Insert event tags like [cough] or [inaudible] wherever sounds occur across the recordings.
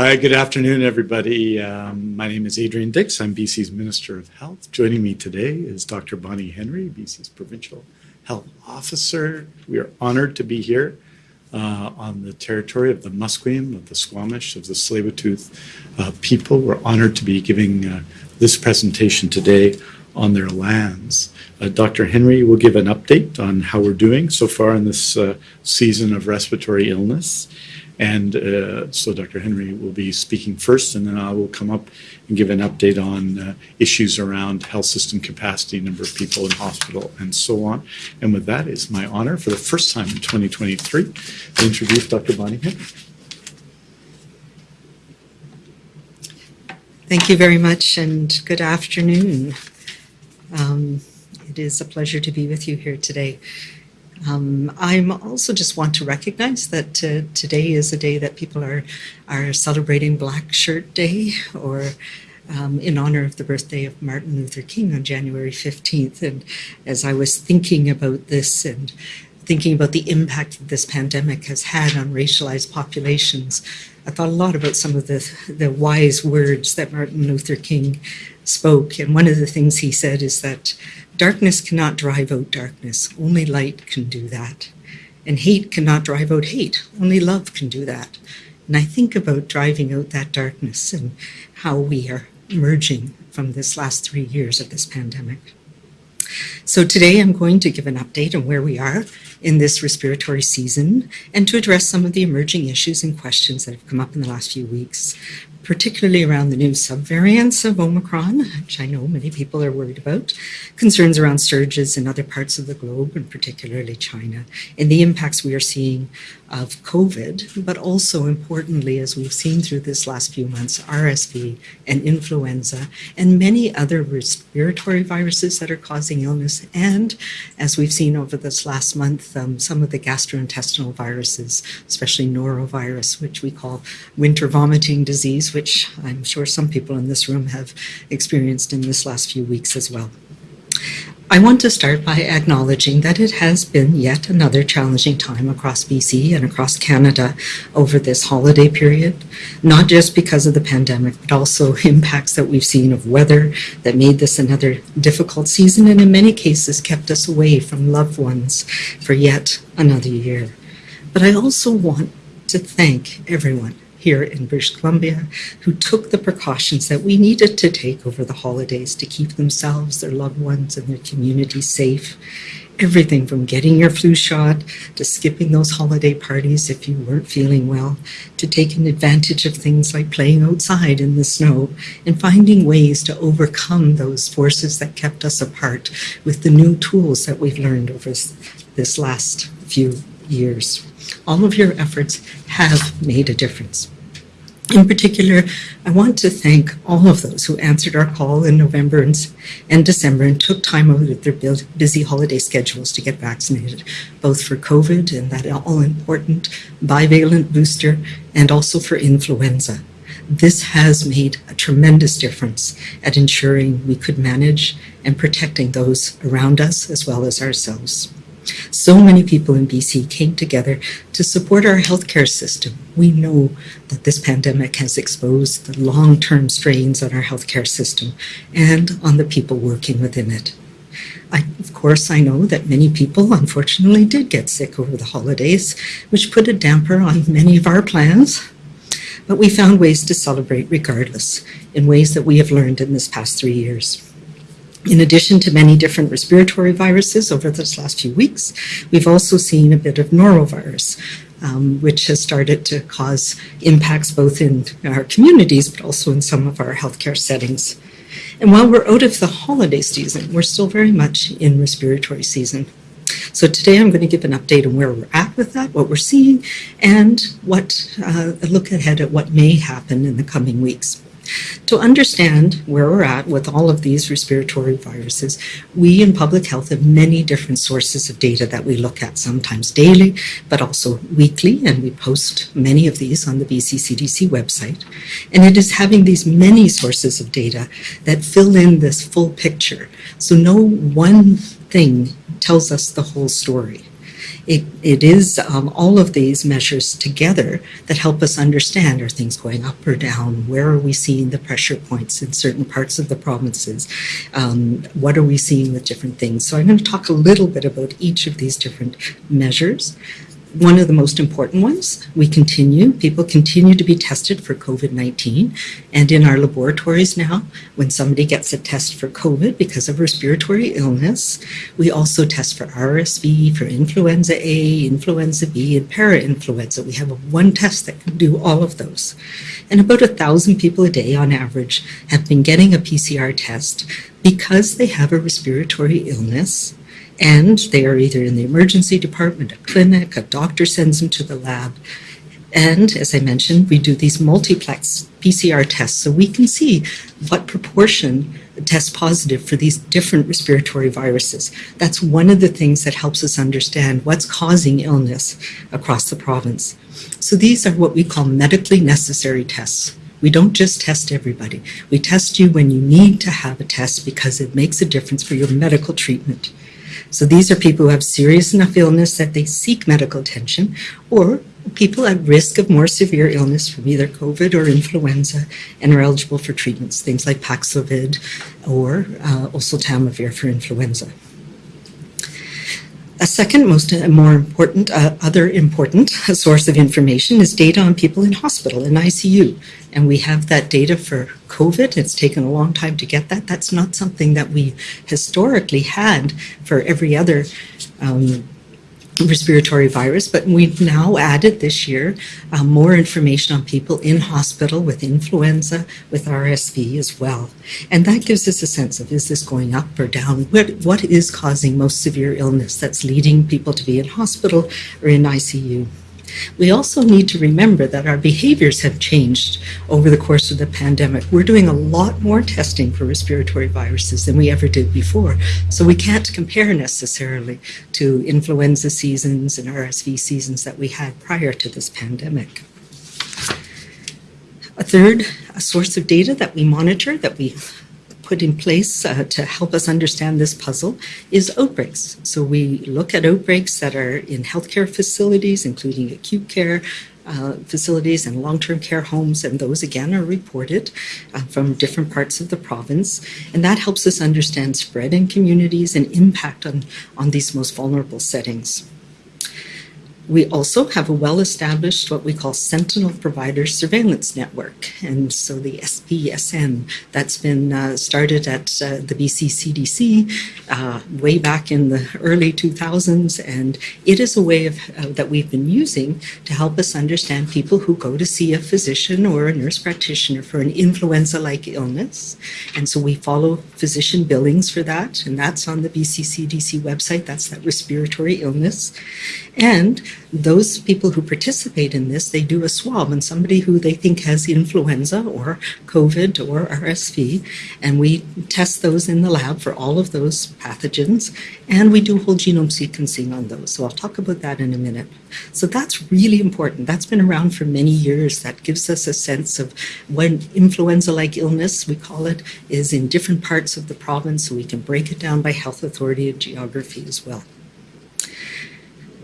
Hi, good afternoon, everybody. Um, my name is Adrian Dix. I'm BC's Minister of Health. Joining me today is Dr. Bonnie Henry, BC's Provincial Health Officer. We are honored to be here uh, on the territory of the Musqueam, of the Squamish, of the Tsleil-Waututh uh, people. We're honored to be giving uh, this presentation today on their lands. Uh, Dr. Henry will give an update on how we're doing so far in this uh, season of respiratory illness. And uh, so Dr. Henry will be speaking first, and then I will come up and give an update on uh, issues around health system capacity, number of people in hospital, and so on. And with that, it's my honor for the first time in 2023 to introduce Dr. Bonnie Henry. Thank you very much, and good afternoon. Um, it is a pleasure to be with you here today. Um, I'm also just want to recognize that uh, today is a day that people are are celebrating Black Shirt Day, or um, in honor of the birthday of Martin Luther King on January 15th. And as I was thinking about this and thinking about the impact that this pandemic has had on racialized populations, I thought a lot about some of the the wise words that Martin Luther King spoke. And one of the things he said is that darkness cannot drive out darkness, only light can do that. And hate cannot drive out hate, only love can do that. And I think about driving out that darkness and how we are emerging from this last three years of this pandemic. So today I'm going to give an update on where we are in this respiratory season and to address some of the emerging issues and questions that have come up in the last few weeks particularly around the new subvariants of Omicron, which I know many people are worried about, concerns around surges in other parts of the globe, and particularly China, and the impacts we are seeing of COVID, but also importantly, as we've seen through this last few months, RSV and influenza, and many other respiratory viruses that are causing illness, and as we've seen over this last month, um, some of the gastrointestinal viruses, especially norovirus, which we call winter vomiting disease, which I'm sure some people in this room have experienced in this last few weeks as well. I want to start by acknowledging that it has been yet another challenging time across BC and across Canada over this holiday period, not just because of the pandemic, but also [laughs] impacts that we've seen of weather that made this another difficult season and in many cases kept us away from loved ones for yet another year. But I also want to thank everyone here in British Columbia who took the precautions that we needed to take over the holidays to keep themselves, their loved ones, and their community safe. Everything from getting your flu shot to skipping those holiday parties if you weren't feeling well, to taking advantage of things like playing outside in the snow and finding ways to overcome those forces that kept us apart with the new tools that we've learned over this last few years. All of your efforts have made a difference. In particular, I want to thank all of those who answered our call in November and, December and took time out of their busy holiday schedules to get vaccinated, both for COVID and that all-important bivalent booster, and also for influenza. This has made a tremendous difference at ensuring we could manage and protecting those around us as well as ourselves. So many people in BC came together to support our healthcare system. We know that this pandemic has exposed the long-term strains on our healthcare system and on the people working within it. I, of course, I know that many people unfortunately did get sick over the holidays, which put a damper on many of our plans. But we found ways to celebrate regardless, in ways that we have learned in this past three years. In addition to many different respiratory viruses over this last few weeks, we've also seen a bit of norovirus, um, which has started to cause impacts both in our communities, but also in some of our healthcare settings. And while we're out of the holiday season, we're still very much in respiratory season. So today I'm going to give an update on where we're at with that, what we're seeing, and what uh, a look ahead at what may happen in the coming weeks. To understand where we're at with all of these respiratory viruses, we in public health have many different sources of data that we look at, sometimes daily, but also weekly, and we post many of these on the BC CDC website. And it is having these many sources of data that fill in this full picture. So no one thing tells us the whole story. It, it is um, all of these measures together that help us understand are things going up or down? Where are we seeing the pressure points in certain parts of the provinces? Um, what are we seeing with different things? So I'm going to talk a little bit about each of these different measures one of the most important ones. We continue, people continue to be tested for COVID 19. And in our laboratories now, when somebody gets a test for COVID because of respiratory illness, we also test for RSV, for influenza A, influenza B, and parainfluenza. We have one test that can do all of those. And about a thousand people a day on average have been getting a PCR test because they have a respiratory illness and they are either in the emergency department, a clinic, a doctor sends them to the lab. And as I mentioned, we do these multiplex PCR tests so we can see what proportion test positive for these different respiratory viruses. That's one of the things that helps us understand what's causing illness across the province. So these are what we call medically necessary tests. We don't just test everybody. We test you when you need to have a test because it makes a difference for your medical treatment. So these are people who have serious enough illness that they seek medical attention or people at risk of more severe illness from either COVID or influenza and are eligible for treatments, things like Paxlovid or uh, oseltamivir for influenza. A second most uh, more important, uh, other important source of information is data on people in hospital, in ICU. And we have that data for COVID. It's taken a long time to get that. That's not something that we historically had for every other um, respiratory virus, but we've now added this year uh, more information on people in hospital with influenza, with RSV as well. And that gives us a sense of is this going up or down? What, what is causing most severe illness that's leading people to be in hospital or in ICU? We also need to remember that our behaviors have changed over the course of the pandemic. We're doing a lot more testing for respiratory viruses than we ever did before. So we can't compare necessarily to influenza seasons and RSV seasons that we had prior to this pandemic. A third a source of data that we monitor, that we put in place uh, to help us understand this puzzle is outbreaks. So we look at outbreaks that are in healthcare facilities, including acute care, uh, facilities and long-term care homes, and those again are reported uh, from different parts of the province. And that helps us understand spread in communities and impact on, on these most vulnerable settings. We also have a well-established what we call Sentinel Provider Surveillance Network. And so the SPSN, that's been uh, started at uh, the BC CDC uh, way back in the early 2000s. And it is a way of, uh, that we've been using to help us understand people who go to see a physician or a nurse practitioner for an influenza-like illness. And so we follow physician billings for that. And that's on the BC CDC website. That's that respiratory illness. And those people who participate in this, they do a swab on somebody who they think has influenza or COVID or RSV, and we test those in the lab for all of those pathogens, and we do whole genome sequencing on those. So I'll talk about that in a minute. So that's really important. That's been around for many years. That gives us a sense of when influenza-like illness, we call it, is in different parts of the province, so we can break it down by health authority and geography as well.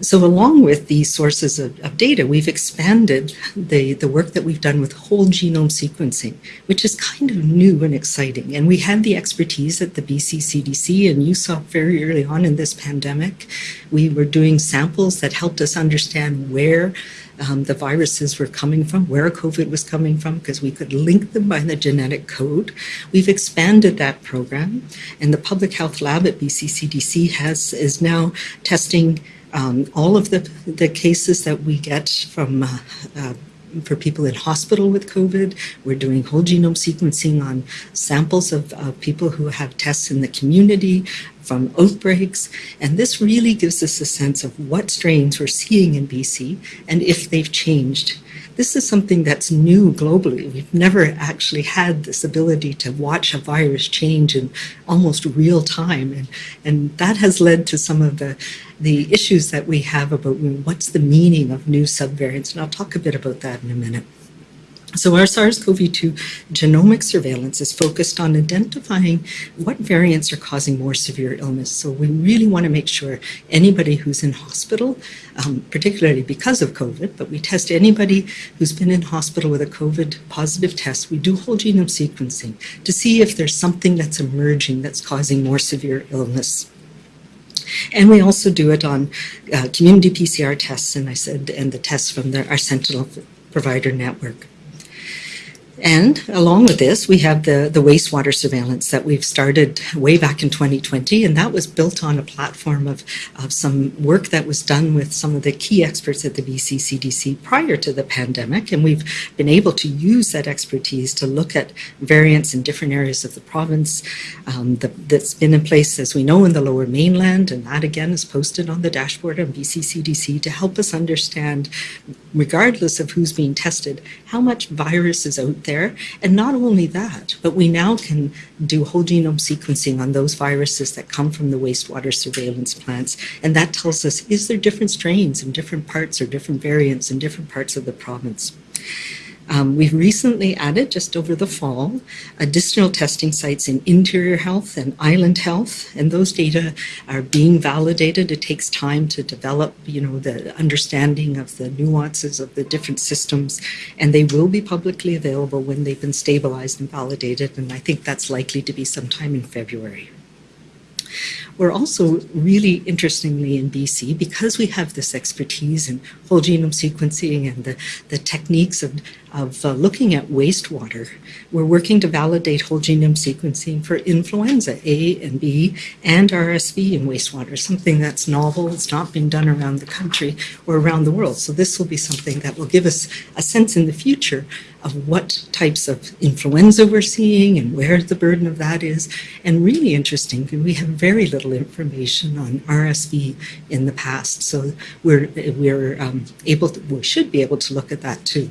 So along with these sources of, of, data, we've expanded the, the work that we've done with whole genome sequencing, which is kind of new and exciting. And we had the expertise at the BC CDC, and you saw very early on in this pandemic, we were doing samples that helped us understand where um, the viruses were coming from, where COVID was coming from, because we could link them by the genetic code. We've expanded that program, and the Public Health Lab at BC CDC has, is now testing um, all of the, the cases that we get from uh, uh, for people in hospital with COVID. We're doing whole genome sequencing on samples of, of people who have tests in the community from outbreaks. And this really gives us a sense of what strains we're seeing in BC and if they've changed this is something that's new globally. We've never actually had this ability to watch a virus change in almost real time. And, and that has led to some of the, the issues that we have about what's the meaning of new subvariants. And I'll talk a bit about that in a minute. So our SARS-CoV-2 genomic surveillance is focused on identifying what variants are causing more severe illness. So we really want to make sure anybody who's in hospital, um, particularly because of COVID, but we test anybody who's been in hospital with a COVID positive test. We do whole genome sequencing to see if there's something that's emerging that's causing more severe illness. And we also do it on uh, community PCR tests, and I said, and the tests from the, our Sentinel provider network. And along with this, we have the, the wastewater surveillance that we've started way back in 2020, and that was built on a platform of, of some work that was done with some of the key experts at the BC CDC prior to the pandemic. And we've been able to use that expertise to look at variants in different areas of the province um, the, that's been in place, as we know, in the lower mainland. And that again is posted on the dashboard on BC CDC to help us understand, regardless of who's being tested, how much virus is out there. And not only that, but we now can do whole genome sequencing on those viruses that come from the wastewater surveillance plants. And that tells us, is there different strains in different parts or different variants in different parts of the province? Um, we've recently added, just over the fall, additional testing sites in interior health and island health, and those data are being validated. It takes time to develop, you know, the understanding of the nuances of the different systems, and they will be publicly available when they've been stabilized and validated, and I think that's likely to be sometime in February. We're also really interestingly in BC, because we have this expertise in whole genome sequencing and the, the techniques of, of uh, looking at wastewater, we're working to validate whole genome sequencing for influenza A and B and RSV in wastewater, something that's novel, it's not been done around the country or around the world. So this will be something that will give us a sense in the future of what types of influenza we're seeing and where the burden of that is. And really interesting, we have very little information on RSV in the past. So we're, we're um, able to, we should be able to look at that too.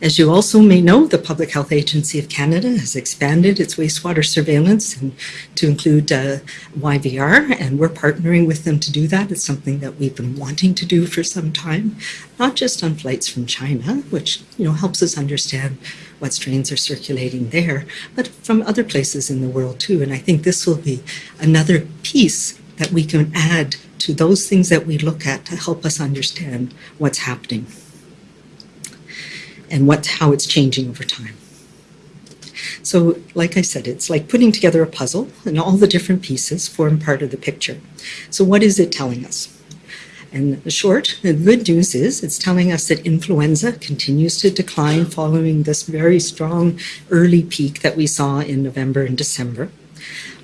As you also may know, the Public Health Agency of Canada has expanded its wastewater surveillance and to include uh, YVR, and we're partnering with them to do that. It's something that we've been wanting to do for some time, not just on flights from China, which you know helps us understand what strains are circulating there, but from other places in the world too. And I think this will be another piece that we can add to those things that we look at to help us understand what's happening and what, how it's changing over time. So, like I said, it's like putting together a puzzle and all the different pieces form part of the picture. So what is it telling us? And the short, the good news is it's telling us that influenza continues to decline following this very strong early peak that we saw in November and December.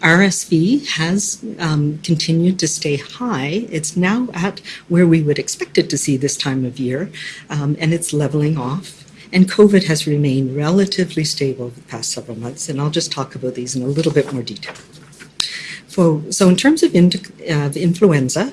RSV has um, continued to stay high. It's now at where we would expect it to see this time of year, um, and it's leveling off. And COVID has remained relatively stable the past several months, and I'll just talk about these in a little bit more detail. So, so in terms of, in, uh, influenza,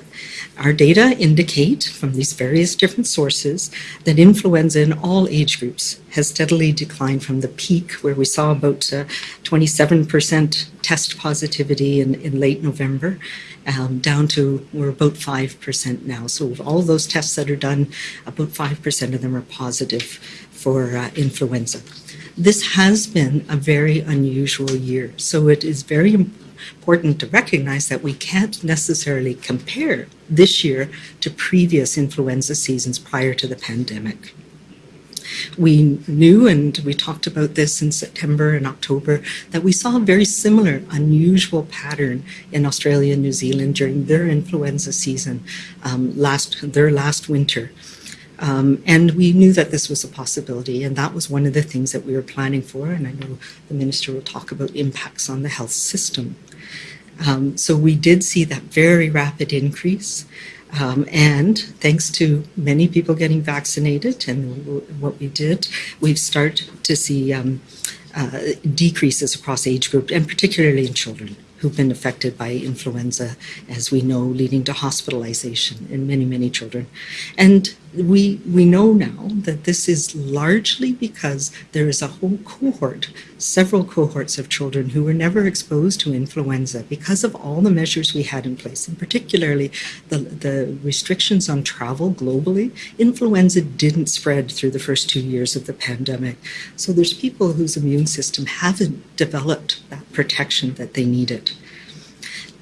our data indicate from these various different sources that influenza in all age groups has steadily declined from the peak where we saw about 27% uh, test positivity in, in late November um, down to we're about 5% now. So of all those tests that are done, about 5% of them are positive for uh, influenza. This has been a very unusual year. So it is very important to recognize that we can't necessarily compare this year to previous influenza seasons prior to the pandemic. We knew, and we talked about this in September and October, that we saw a very similar, unusual pattern in Australia and New Zealand during their influenza season um, last their last winter. Um, and we knew that this was a possibility, and that was one of the things that we were planning for. And I know the minister will talk about impacts on the health system. Um, so we did see that very rapid increase. Um, and thanks to many people getting vaccinated and what we did, we've started to see um, uh, decreases across age group and particularly in children. who've been affected by influenza, as we know, leading to hospitalization in many, many children. And we, we know now that this is largely because there is a whole cohort, several cohorts of children who were never exposed to influenza because of all the measures we had in place, and particularly the, the restrictions on travel globally. Influenza didn't spread through the first two years of the pandemic. So there's people whose immune system haven't developed that protection that they needed.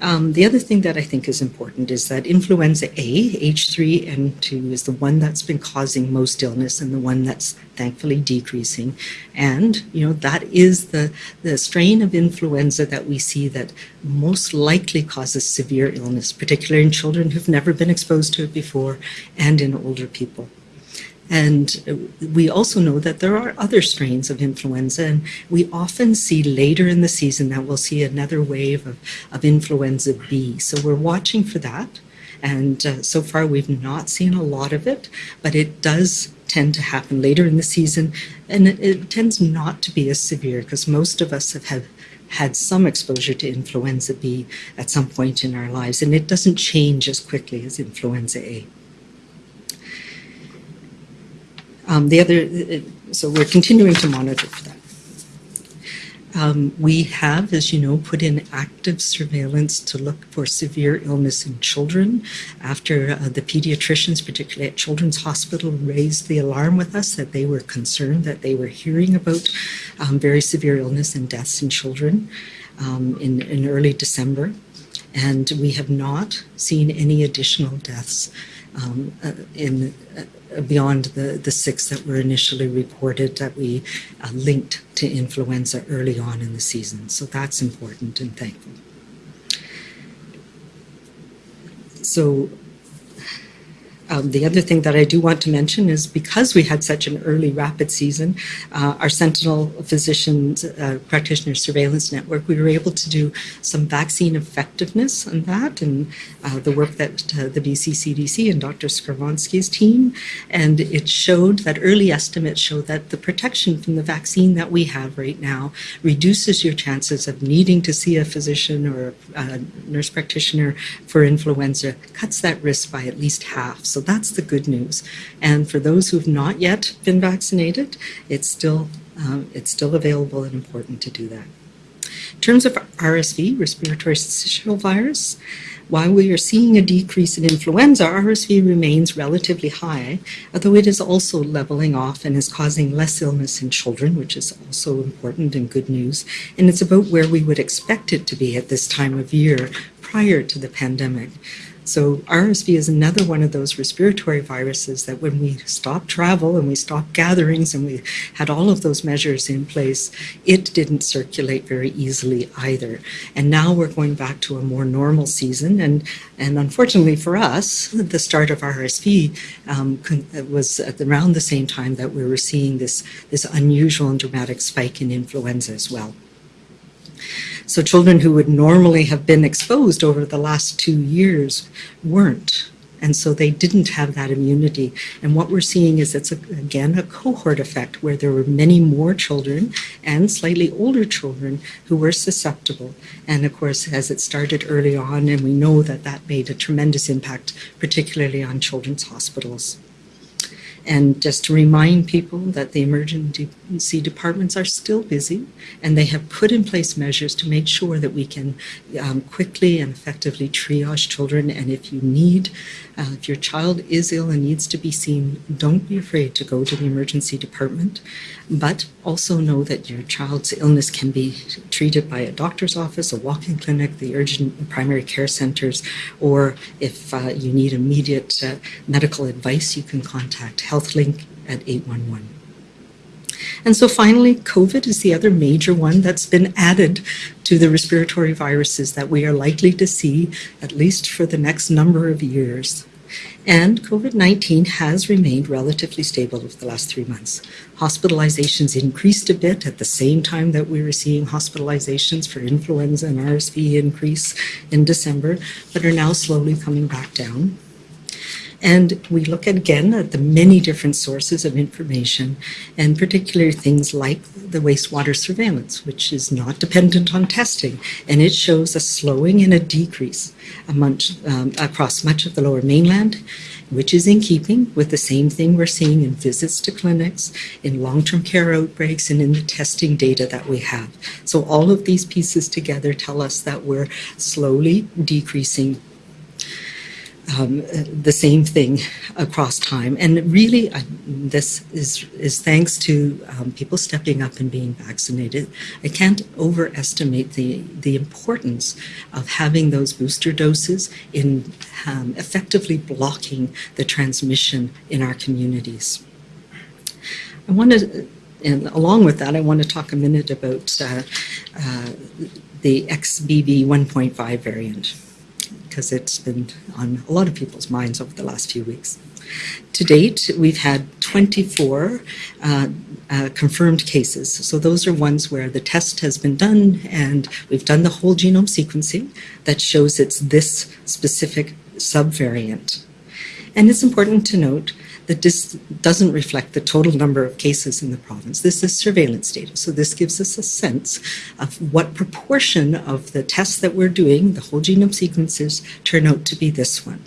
Um, the other thing that I think is important is that influenza A, H3N2, is the one that's been causing most illness and the one that's thankfully decreasing. And, you know, that is the, the strain of influenza that we see that most likely causes severe illness, particularly in children who've never been exposed to it before and in older people. And we also know that there are other strains of influenza, and we often see later in the season that we'll see another wave of, of influenza B. So we're watching for that. And uh, so far, we've not seen a lot of it, but it does tend to happen later in the season. And it, it tends not to be as severe because most of us have had had some exposure to influenza B at some point in our lives, and it doesn't change as quickly as influenza A. Um, the other, so we're continuing to monitor for that. Um, we have, as you know, put in active surveillance to look for severe illness in children after uh, the pediatricians, particularly at Children's Hospital, raised the alarm with us that they were concerned that they were hearing about um, very severe illness and deaths in children um, in, in early December. And we have not seen any additional deaths um, uh, in uh, beyond the, the six that were initially reported that we uh, linked to influenza early on in the season. So that's important and thankful. So um, the other thing that I do want to mention is because we had such an early rapid season, uh, our Sentinel Physicians uh, Practitioner Surveillance Network, we were able to do some vaccine effectiveness on that and uh, the work that uh, the BC CDC and Dr. Skowronski's team. And it showed that early estimates show that the protection from the vaccine that we have right now reduces your chances of needing to see a physician or a nurse practitioner for influenza, cuts that risk by at least half. So so that's the good news. And for those who've not yet been vaccinated, it's still um, it's still available and important to do that. In terms of RSV, respiratory syncytial virus, while we are seeing a decrease in influenza, RSV remains relatively high, although it is also leveling off and is causing less illness in children, which is also important and good news. And it's about where we would expect it to be at this time of year prior to the pandemic. So RSV is another one of those respiratory viruses that when we stopped travel and we stopped gatherings and we had all of those measures in place, it didn't circulate very easily either. And now we're going back to a more normal season. And, and unfortunately for us, the start of RSV um, was at around the same time that we were seeing this, this unusual and dramatic spike in influenza as well. So children who would normally have been exposed over the last two years weren't. And so they didn't have that immunity. And what we're seeing is it's, a, again, a cohort effect where there were many more children and slightly older children who were susceptible. And of course, as it started early on, and we know that that made a tremendous impact, particularly on children's hospitals. And just to remind people that the emergency departments are still busy and they have put in place measures to make sure that we can um, quickly and effectively triage children. And if you need, uh, if your child is ill and needs to be seen, don't be afraid to go to the emergency department. But also know that your child's illness can be treated by a doctor's office, a walk-in clinic, the urgent primary care centers, or if uh, you need immediate uh, medical advice, you can contact HealthLink at 811. And so finally, COVID is the other major one that's been added to the respiratory viruses that we are likely to see at least for the next number of years. And COVID-19 has remained relatively stable over the last three months. Hospitalizations increased a bit at the same time that we were seeing hospitalizations for influenza and RSV increase in December, but are now slowly coming back down. And we look again at the many different sources of information, and particularly things like the wastewater surveillance, which is not dependent on testing, and it shows a slowing and a decrease amongst, um, across much of the lower mainland, which is in keeping with the same thing we're seeing in visits to clinics, in long-term care outbreaks, and in the testing data that we have. So all of these pieces together tell us that we're slowly decreasing um, the same thing across time. And really, uh, this is, is thanks to um, people stepping up and being vaccinated. I can't overestimate the, the importance of having those booster doses in um, effectively blocking the transmission in our communities. I want to, and along with that, I want to talk a minute about uh, uh, the XBB 1.5 variant because it's been on a lot of people's minds over the last few weeks. To date, we've had 24 uh, uh, confirmed cases. So those are ones where the test has been done and we've done the whole genome sequencing that shows it's this specific subvariant. And it's important to note that this doesn't reflect the total number of cases in the province. This is surveillance data. So this gives us a sense of what proportion of the tests that we're doing, the whole genome sequences, turn out to be this one.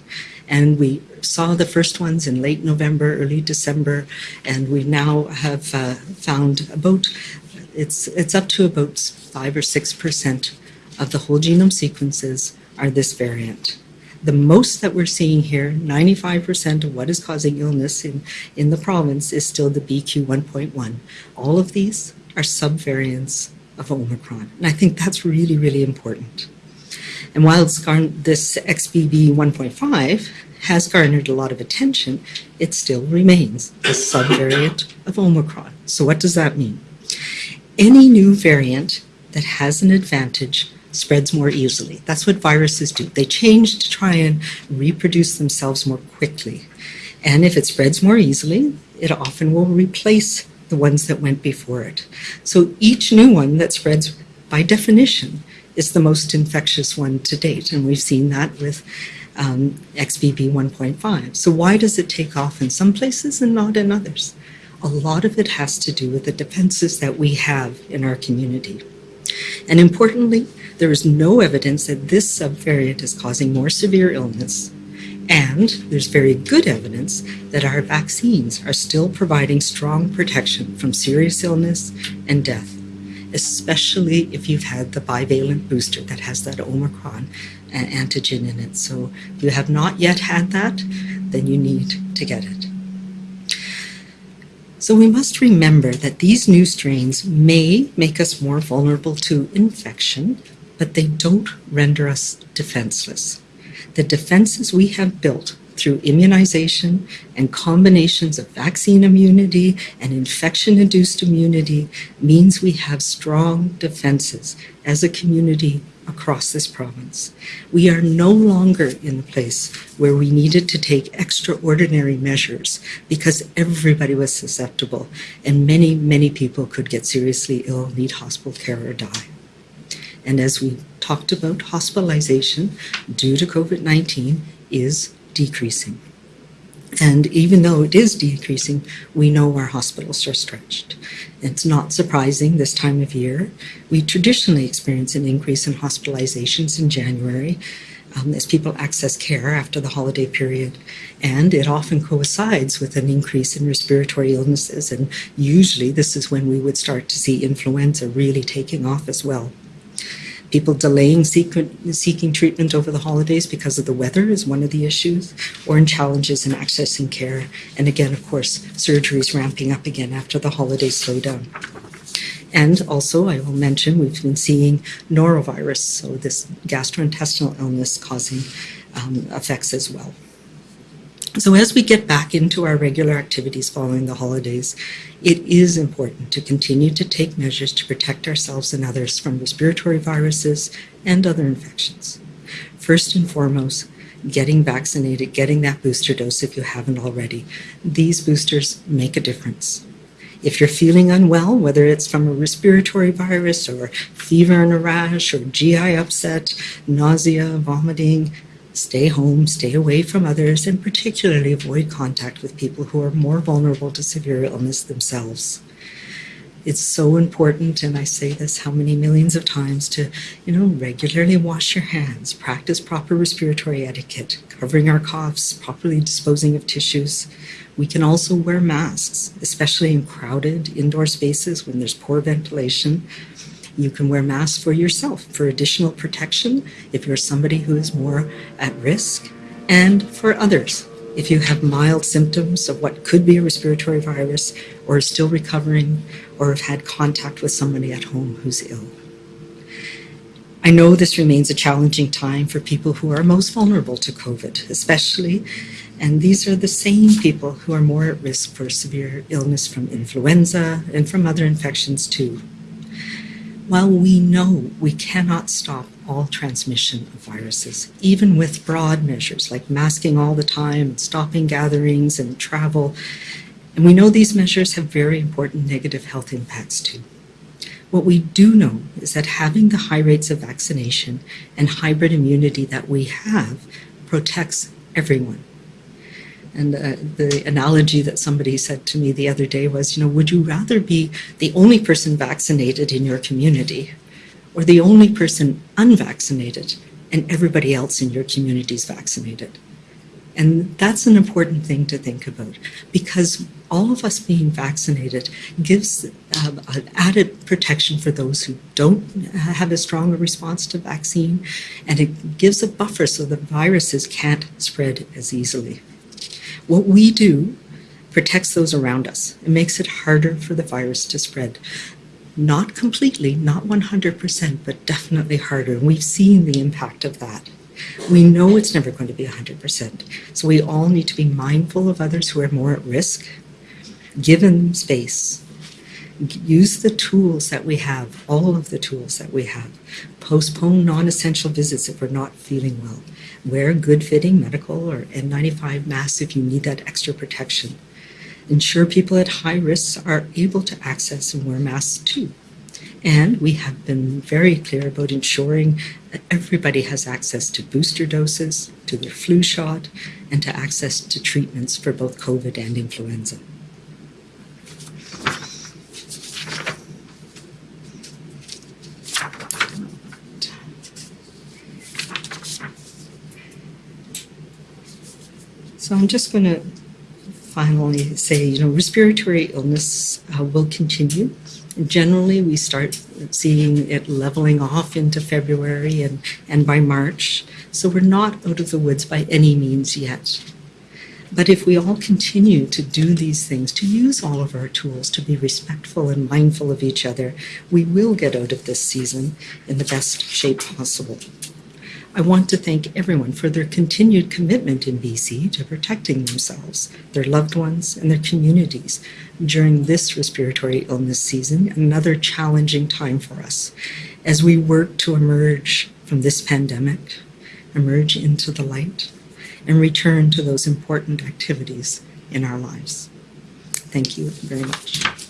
And we saw the first ones in late November, early December, and we now have uh, found about, it's, it's up to about five or six percent of the whole genome sequences are this variant the most that we're seeing here, 95% of what is causing illness in, in the province is still the BQ 1.1. All of these are subvariants of Omicron. And I think that's really, really important. And while this XBB 1.5 has garnered a lot of attention, it still remains a subvariant of Omicron. So what does that mean? Any new variant that has an advantage spreads more easily. That's what viruses do. They change to try and reproduce themselves more quickly. And if it spreads more easily, it often will replace the ones that went before it. So each new one that spreads, by definition, is the most infectious one to date. And we've seen that with um, XBB 1.5. So why does it take off in some places and not in others? A lot of it has to do with the defenses that we have in our community. And importantly, there is no evidence that this subvariant is causing more severe illness. And there's very good evidence that our vaccines are still providing strong protection from serious illness and death, especially if you've had the bivalent booster that has that Omicron uh, antigen in it. So if you have not yet had that, then you need to get it. So we must remember that these new strains may make us more vulnerable to infection, but they don't render us defenseless. The defenses we have built through immunization and combinations of vaccine immunity and infection-induced immunity means we have strong defenses as a community across this province. We are no longer in the place where we needed to take extraordinary measures because everybody was susceptible and many, many people could get seriously ill, need hospital care or die. And as we talked about, hospitalization due to COVID-19 is decreasing. And even though it is decreasing, we know our hospitals are stretched. It's not surprising this time of year. We traditionally experience an increase in hospitalizations in January um, as people access care after the holiday period. And it often coincides with an increase in respiratory illnesses. And usually this is when we would start to see influenza really taking off as well. People delaying seeking treatment over the holidays because of the weather is one of the issues, or in challenges in accessing care. And again, of course, surgeries ramping up again after the holiday slowdown. And also, I will mention, we've been seeing norovirus, so this gastrointestinal illness causing um, effects as well. So as we get back into our regular activities following the holidays, it is important to continue to take measures to protect ourselves and others from respiratory viruses and other infections. First and foremost, getting vaccinated, getting that booster dose if you haven't already. These boosters make a difference. If you're feeling unwell, whether it's from a respiratory virus or fever and a rash or GI upset, nausea, vomiting, Stay home, stay away from others, and particularly avoid contact with people who are more vulnerable to severe illness themselves. It's so important, and I say this how many millions of times, to you know regularly wash your hands, practice proper respiratory etiquette, covering our coughs, properly disposing of tissues. We can also wear masks, especially in crowded indoor spaces when there's poor ventilation. You can wear masks for yourself for additional protection if you're somebody who is more at risk, and for others if you have mild symptoms of what could be a respiratory virus or are still recovering or have had contact with somebody at home who's ill. I know this remains a challenging time for people who are most vulnerable to COVID, especially, and these are the same people who are more at risk for severe illness from influenza and from other infections too. While we know we cannot stop all transmission of viruses, even with broad measures like masking all the time and stopping gatherings and travel. And we know these measures have very important negative health impacts too. What we do know is that having the high rates of vaccination and hybrid immunity that we have protects everyone. And uh, the analogy that somebody said to me the other day was, you know, would you rather be the only person vaccinated in your community or the only person unvaccinated and everybody else in your community is vaccinated. And that's an important thing to think about because all of us being vaccinated gives uh, added protection for those who don't have a stronger response to vaccine, and it gives a buffer so the viruses can't spread as easily. What we do protects those around us. It makes it harder for the virus to spread. Not completely, not 100%, but definitely harder. And we've seen the impact of that. We know it's never going to be 100%. So we all need to be mindful of others who are more at risk, give them space, use the tools that we have, all of the tools that we have. Postpone non essential visits if we're not feeling well. Wear good fitting medical or N95 masks if you need that extra protection ensure people at high risk are able to access and wear masks too. And we have been very clear about ensuring that everybody has access to booster doses, to their flu shot, and to access to treatments for both COVID and influenza. So I'm just going to finally say, you know, respiratory illness uh, will continue. Generally, we start seeing it leveling off into February and, and by March. So we're not out of the woods by any means yet. But if we all continue to do these things, to use all of our tools, to be respectful and mindful of each other, we will get out of this season in the best shape possible. I want to thank everyone for their continued commitment in BC to protecting themselves, their loved ones, and their communities during this respiratory illness season, another challenging time for us as we work to emerge from this pandemic, emerge into the light, and return to those important activities in our lives. Thank you very much.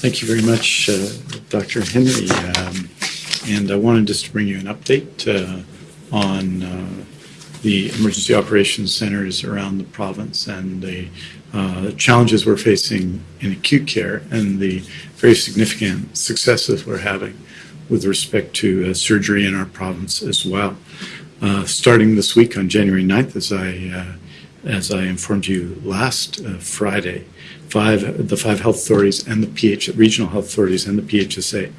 Thank you very much, uh, Dr. Henry. Um, and I wanted just to bring you an update uh, on uh, the emergency operations centers around the province and the uh, challenges we're facing in acute care and the very significant successes we're having with respect to uh, surgery in our province as well. Uh, starting this week on January 9th, as I, as I informed you last uh, Friday, five, the five health authorities and the PH, regional health authorities and the PHSA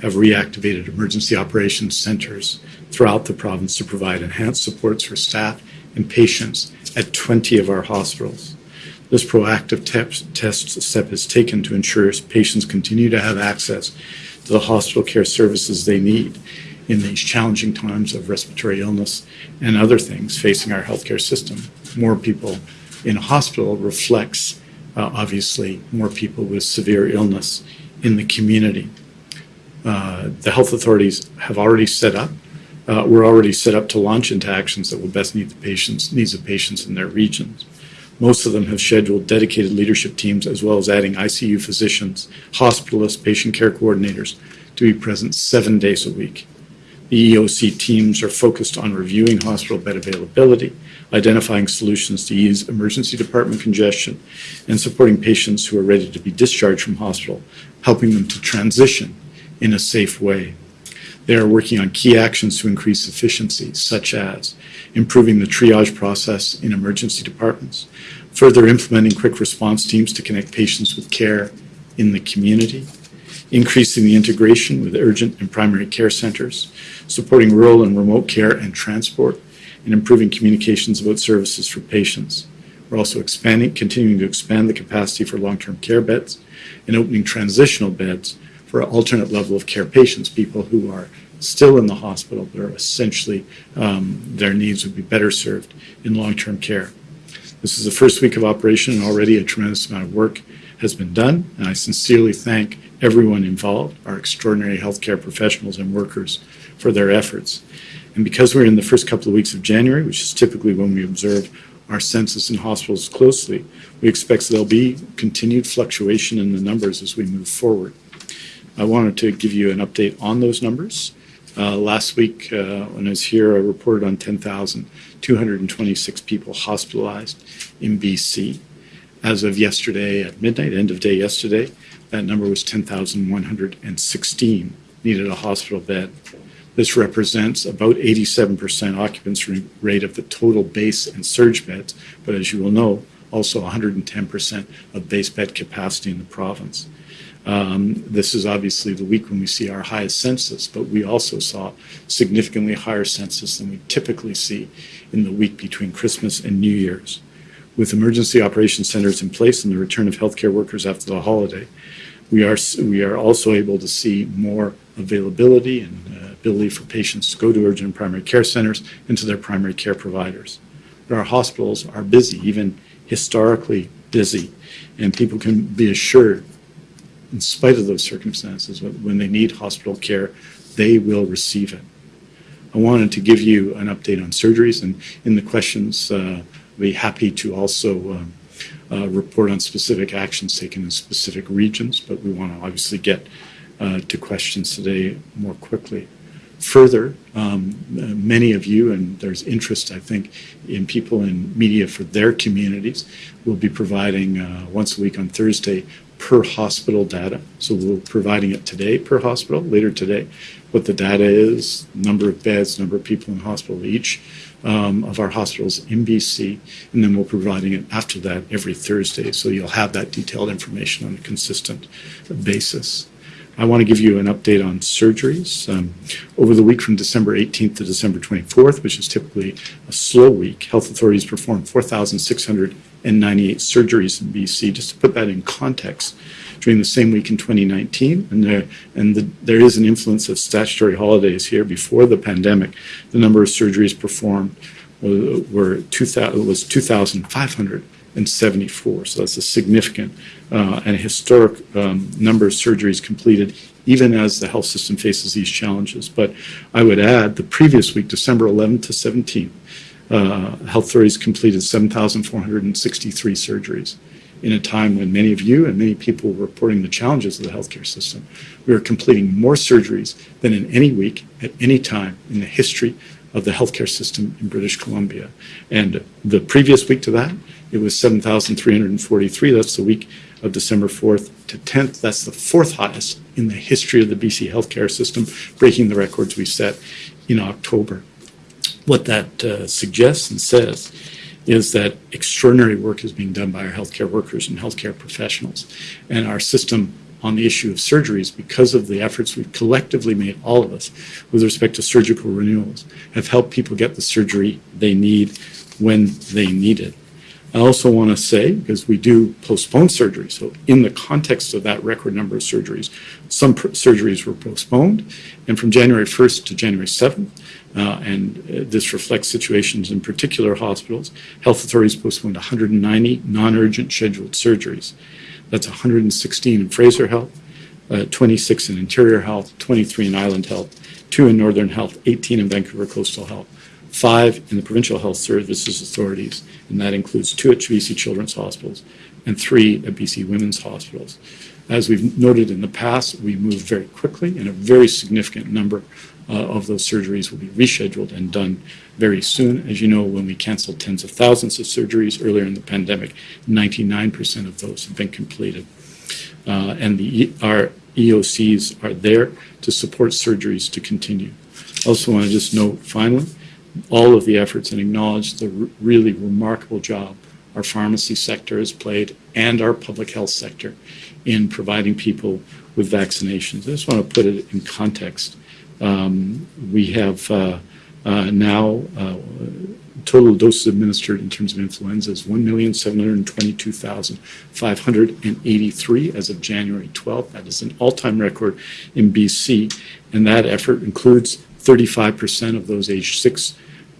have reactivated emergency operations centers throughout the province to provide enhanced supports for staff and patients at 20 of our hospitals. This proactive test step is taken to ensure patients continue to have access to the hospital care services they need in these challenging times of respiratory illness and other things facing our healthcare system. More people in a hospital reflects uh, obviously more people with severe illness in the community. Uh, the health authorities have already set up, uh, we're already set up to launch into actions that will best meet the patients, needs of patients in their regions. Most of them have scheduled dedicated leadership teams as well as adding ICU physicians, hospitalists, patient care coordinators to be present seven days a week. The EOC teams are focused on reviewing hospital bed availability, identifying solutions to ease emergency department congestion, and supporting patients who are ready to be discharged from hospital, helping them to transition in a safe way. They are working on key actions to increase efficiency, such as improving the triage process in emergency departments, further implementing quick response teams to connect patients with care in the community, increasing the integration with urgent and primary care centers, supporting rural and remote care and transport, and improving communications about services for patients. We're also expanding, continuing to expand the capacity for long-term care beds and opening transitional beds for alternate level of care patients, people who are still in the hospital but are essentially um, their needs would be better served in long-term care. This is the first week of operation and already a tremendous amount of work has been done and I sincerely thank everyone involved, our extraordinary healthcare professionals and workers for their efforts. And because we're in the first couple of weeks of January, which is typically when we observe our census in hospitals closely, we expect there'll be continued fluctuation in the numbers as we move forward. I wanted to give you an update on those numbers. Uh, last week, uh, when I was here, I reported on 10,226 people hospitalized in BC. As of yesterday at midnight, end of day yesterday, that number was 10,116 needed a hospital bed. This represents about 87% occupancy rate of the total base and surge beds, but as you will know, also 110% of base bed capacity in the province. Um, this is obviously the week when we see our highest census, but we also saw significantly higher census than we typically see in the week between Christmas and New Year's. With emergency operation centers in place and the return of healthcare workers after the holiday, we are, we are also able to see more availability and uh, ability for patients to go to urgent primary care centers and to their primary care providers. But our hospitals are busy, even historically busy, and people can be assured in spite of those circumstances, when they need hospital care, they will receive it. I wanted to give you an update on surgeries, and in the questions, uh, I'll be happy to also um, uh, report on specific actions taken in specific regions, but we want to obviously get uh, to questions today more quickly. Further, um, many of you, and there's interest, I think, in people in media for their communities, will be providing uh, once a week on Thursday per hospital data. So we're providing it today per hospital, later today, what the data is, number of beds, number of people in hospital, each um, of our hospitals in BC, and then we're providing it after that every Thursday. So you'll have that detailed information on a consistent basis. I want to give you an update on surgeries. Um, over the week from December 18th to December 24th, which is typically a slow week, health authorities performed 4,698 surgeries in BC. Just to put that in context, during the same week in 2019, and there and the, there is an influence of statutory holidays here. Before the pandemic, the number of surgeries performed were, were 2,000 was 2,574, So that's a significant uh, and historic um, number of surgeries completed, even as the health system faces these challenges. But I would add the previous week, December 11th to 17th, uh, health authorities completed 7,463 surgeries in a time when many of you and many people were reporting the challenges of the healthcare system. We are completing more surgeries than in any week at any time in the history of the healthcare system in British Columbia. And the previous week to that, it was 7,343. That's the week of December 4th to 10th. That's the fourth highest in the history of the BC healthcare system, breaking the records we set in October. What that uh, suggests and says is that extraordinary work is being done by our healthcare workers and healthcare professionals. And our system on the issue of surgeries, because of the efforts we've collectively made, all of us, with respect to surgical renewals, have helped people get the surgery they need when they need it. I also want to say, because we do postpone surgery, so in the context of that record number of surgeries, some surgeries were postponed, and from January 1st to January 7th, uh, and uh, this reflects situations in particular hospitals, health authorities postponed 190 non-urgent scheduled surgeries. That's 116 in Fraser Health, uh, 26 in Interior Health, 23 in Island Health, 2 in Northern Health, 18 in Vancouver Coastal Health, five in the provincial health services authorities, and that includes two at BC Children's Hospitals and three at BC Women's Hospitals. As we've noted in the past, we moved very quickly, and a very significant number of those surgeries will be rescheduled and done very soon. As you know, when we canceled tens of thousands of surgeries earlier in the pandemic, 99% of those have been completed. Uh, and the, our EOCs are there to support surgeries to continue. Also want to just note finally, all of the efforts and acknowledge the really remarkable job our pharmacy sector has played and our public health sector in providing people with vaccinations. I just want to put it in context. Um, we have uh, uh, now uh, total doses administered in terms of influenza is 1,722,583 as of January 12th. That is an all-time record in BC, and that effort includes 35% of those aged six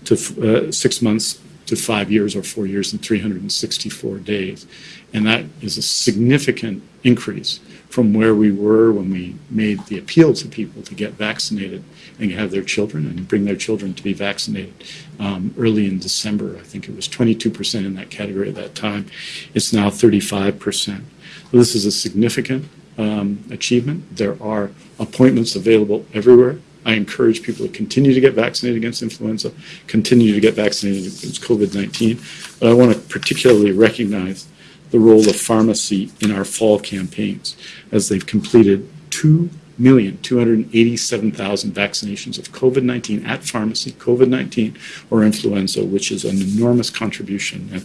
to uh, six months to five years or four years and 364 days. And that is a significant increase from where we were when we made the appeal to people to get vaccinated and have their children and bring their children to be vaccinated um, early in December. I think it was 22% in that category at that time. It's now 35%. So this is a significant um, achievement. There are appointments available everywhere. I encourage people to continue to get vaccinated against influenza, continue to get vaccinated against COVID-19. But I want to particularly recognize the role of pharmacy in our fall campaigns as they've completed 2,287,000 vaccinations of COVID-19 at pharmacy, COVID-19 or influenza, which is an enormous contribution.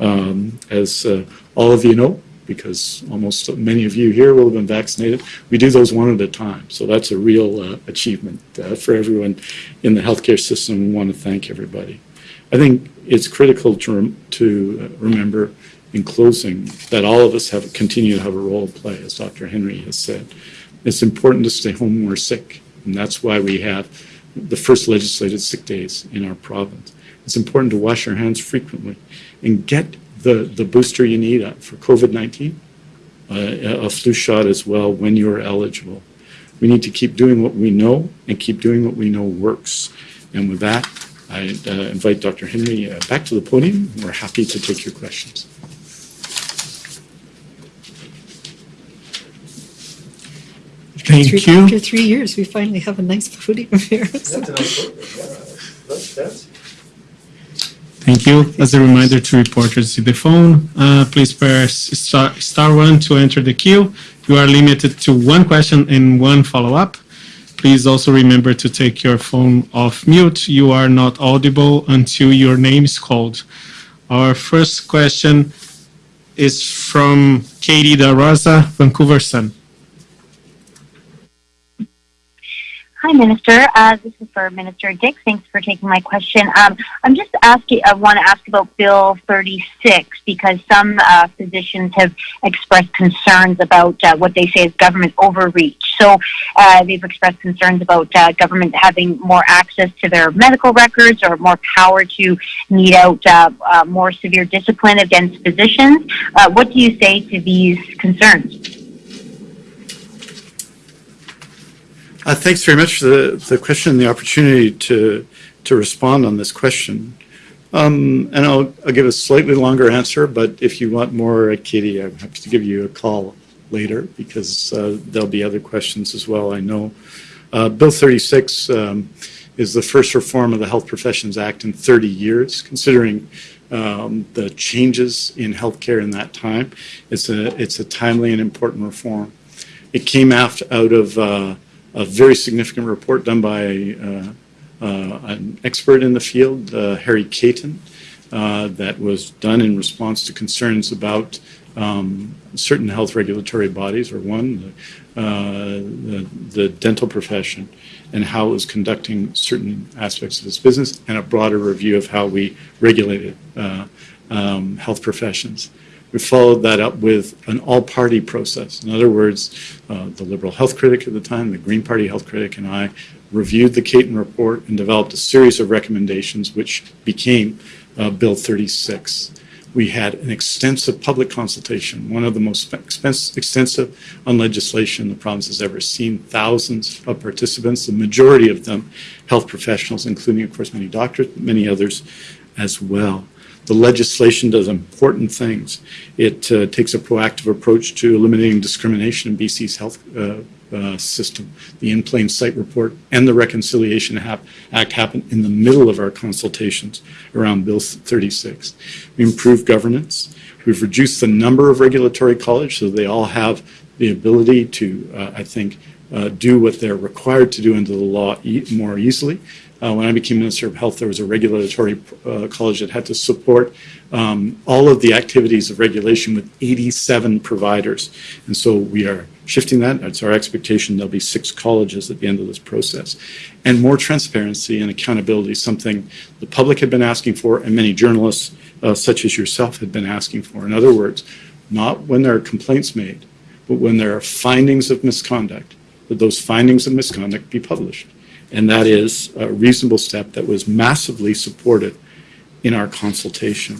Um, as uh, all of you know, because almost many of you here will have been vaccinated. We do those one at a time, so that's a real uh, achievement uh, for everyone in the healthcare system. We want to thank everybody. I think it's critical to, rem- to remember in closing that all of us have continue to have a role to play, as Dr. Henry has said. It's important to stay home when we're sick, and that's why we have the first legislated sick days in our province. It's important to wash our hands frequently and get the, the booster you need uh, for COVID-19, uh, a flu shot as well when you're eligible. We need to keep doing what we know and keep doing what we know works. And with that, I uh, invite Dr. Henry uh, back to the podium. We're happy to take your questions. Thank Three- you. After three years, we finally have a nice podium here. [laughs] Thank you. As a reminder to reporters to the phone, uh, please press star, star one to enter the queue. You are limited to one question and one follow-up. Please also remember to take your phone off mute. You are not audible until your name is called. Our first question is from Katie DeRosa, Vancouver Sun. Hi, Minister. Uh, this is for Minister Dix. Thanks for taking my question. Um, I'm just asking. I want to ask about Bill 36 because some uh, physicians have expressed concerns about uh, what they say is government overreach. So uh, they've expressed concerns about uh, government having more access to their medical records or more power to mete out uh, more severe discipline against physicians. What do you say to these concerns? Uh, thanks very much for the, the question and the opportunity to, to respond on this question. Um, and I'll, I'll give a slightly longer answer, but if you want more, Katie, I'm happy to give you a call later because uh, there'll be other questions as well, I know. Uh, Bill 36 um, is the first reform of the Health Professions Act in 30 years, considering um, the changes in healthcare in that time. It's a, it's a timely and important reform. It came after, out of uh, a very significant report done by uh, uh, an expert in the field, uh, Harry Cayton, uh, that was done in response to concerns about um, certain health regulatory bodies, or one, the, the dental profession, and how it was conducting certain aspects of its business, and a broader review of how we regulated um, health professions. We followed that up with an all-party process. In other words, uh, the Liberal health critic at the time, the Green Party health critic, and I reviewed the Cayton report and developed a series of recommendations which became uh, Bill 36. We had an extensive public consultation, one of the most extensive on legislation the province has ever seen. Thousands of participants, the majority of them health professionals, including, of course, many doctors, but many others as well. The legislation does important things. It uh, takes a proactive approach to eliminating discrimination in BC's health uh, uh, system. The In Plain Sight report and the Reconciliation Hap- Act happened in the middle of our consultations around Bill 36. We improved governance. We've reduced the number of regulatory colleges so they all have the ability to, uh, I think, uh, do what they're required to do under the law e- more easily. Uh, when I became Minister of Health, there was a regulatory uh, college that had to support um, all of the activities of regulation with 87 providers. And so we are shifting that. It's our expectation there'll be six colleges at the end of this process. And more transparency and accountability, something the public had been asking for and many journalists, uh, such as yourself, had been asking for. In other words, not when there are complaints made, but when there are findings of misconduct, that those findings of misconduct be published. And that is a reasonable step that was massively supported in our consultation.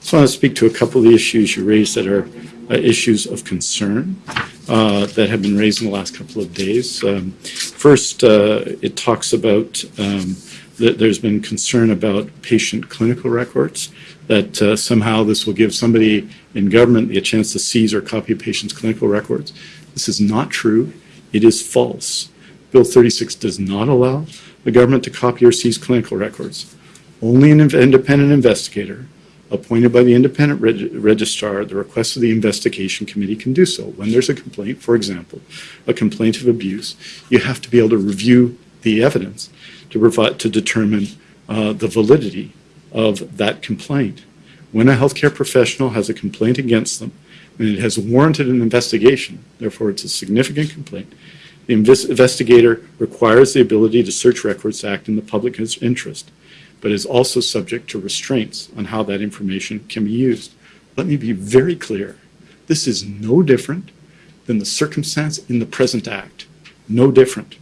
So I want to speak to a couple of the issues you raised that are uh, issues of concern uh, that have been raised in the last couple of days. Um, first, uh, it talks about um, that there's been concern about patient clinical records, that uh, somehow this will give somebody in government a chance to seize or copy a patient's clinical records. This is not true. It is false. Bill 36 does not allow the government to copy or seize clinical records. Only an independent investigator appointed by the independent reg- registrar at the request of the investigation committee can do so. When there's a complaint, for example, a complaint of abuse, you have to be able to review the evidence to provide to determine uh, the validity of that complaint. When a healthcare professional has a complaint against them and it has warranted an investigation, therefore it's a significant complaint, the investigator requires the ability to search records to act in the public interest, but is also subject to restraints on how that information can be used. Let me be very clear. This is no different than the circumstance in the present act. No different.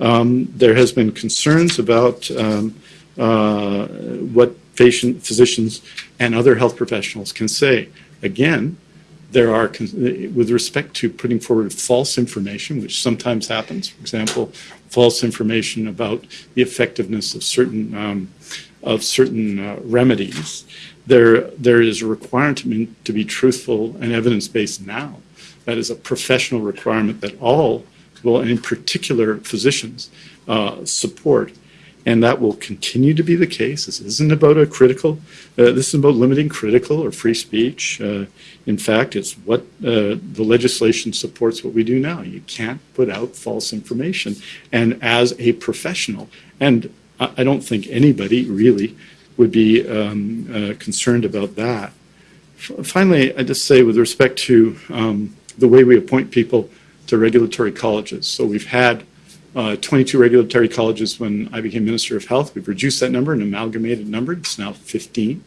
Um, there has been concerns about um, uh, what patient, physicians, and other health professionals can say. Again, there are, with respect to putting forward false information, which sometimes happens, for example, false information about the effectiveness of certain um, of certain uh, remedies, there there is a requirement to be truthful and evidence based now. That is a professional requirement that all, well, and in particular physicians, uh, support and that will continue to be the case. This isn't about a critical, uh, this is about limiting critical or free speech. Uh, in fact, it's what uh, the legislation supports what we do now. You can't put out false information. And as a professional, and I, don't think anybody really would be um, uh, concerned about that. F- finally, I just say with respect to um, the way we appoint people to regulatory colleges. So we've had uh, 22 regulatory colleges when I became Minister of Health. We've reduced that number, an amalgamated number. It's now 15.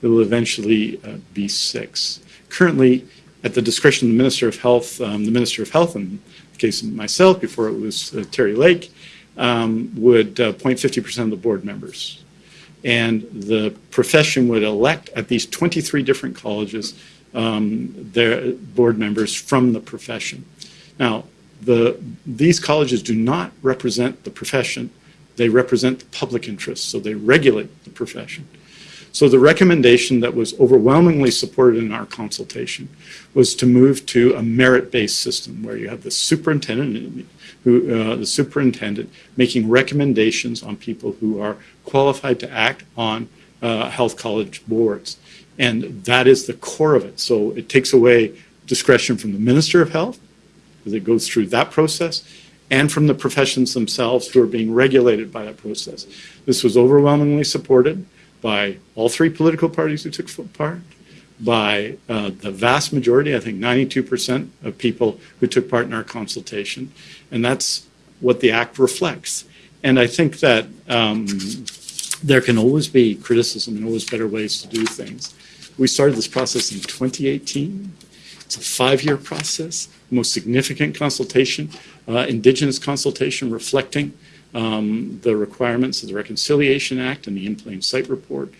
It will eventually uh, be six. Currently, at the discretion of the Minister of Health, um, the Minister of Health, in the case of myself, before it was uh, Terry Lake, um, would uh, appoint 50% of the board members. And the profession would elect at these 23 different colleges um, their board members from the profession. Now, the, these colleges do not represent the profession, they represent the public interest, so they regulate the profession. So the recommendation that was overwhelmingly supported in our consultation was to move to a merit-based system where you have the superintendent, who, uh, the superintendent making recommendations on people who are qualified to act on uh, health college boards. And that is the core of it. So it takes away discretion from the Minister of Health, because it goes through that process, and from the professions themselves who are being regulated by that process. This was overwhelmingly supported by all three political parties who took part, by uh, the vast majority, I think 92% of people who took part in our consultation, and that's what the Act reflects. And I think that um, there can always be criticism and always better ways to do things. We started this process in 2018. It's a five-year process, most significant consultation, uh, Indigenous consultation reflecting um, the requirements of the Reconciliation Act and the In Plain Sight Report.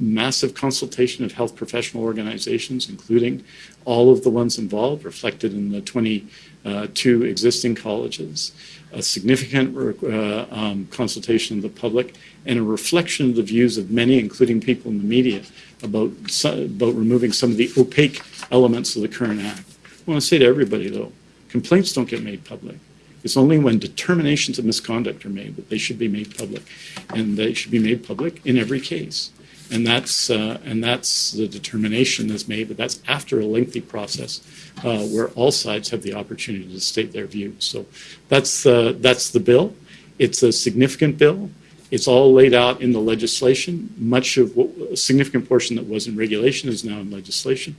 massive consultation of health professional organizations, including all of the ones involved, reflected in the 22 existing colleges, a significant uh, um, consultation of the public, and a reflection of the views of many, including people in the media, about, about removing some of the opaque elements of the current act. I want to say to everybody, though, complaints don't get made public. It's only when determinations of misconduct are made that they should be made public, and they should be made public in every case. And that's uh, and that's the determination that's made, but that's after a lengthy process uh, where all sides have the opportunity to state their views. So that's the that's the bill. It's a significant bill. It's all laid out in the legislation. Much of what, a significant portion that was in regulation is now in legislation,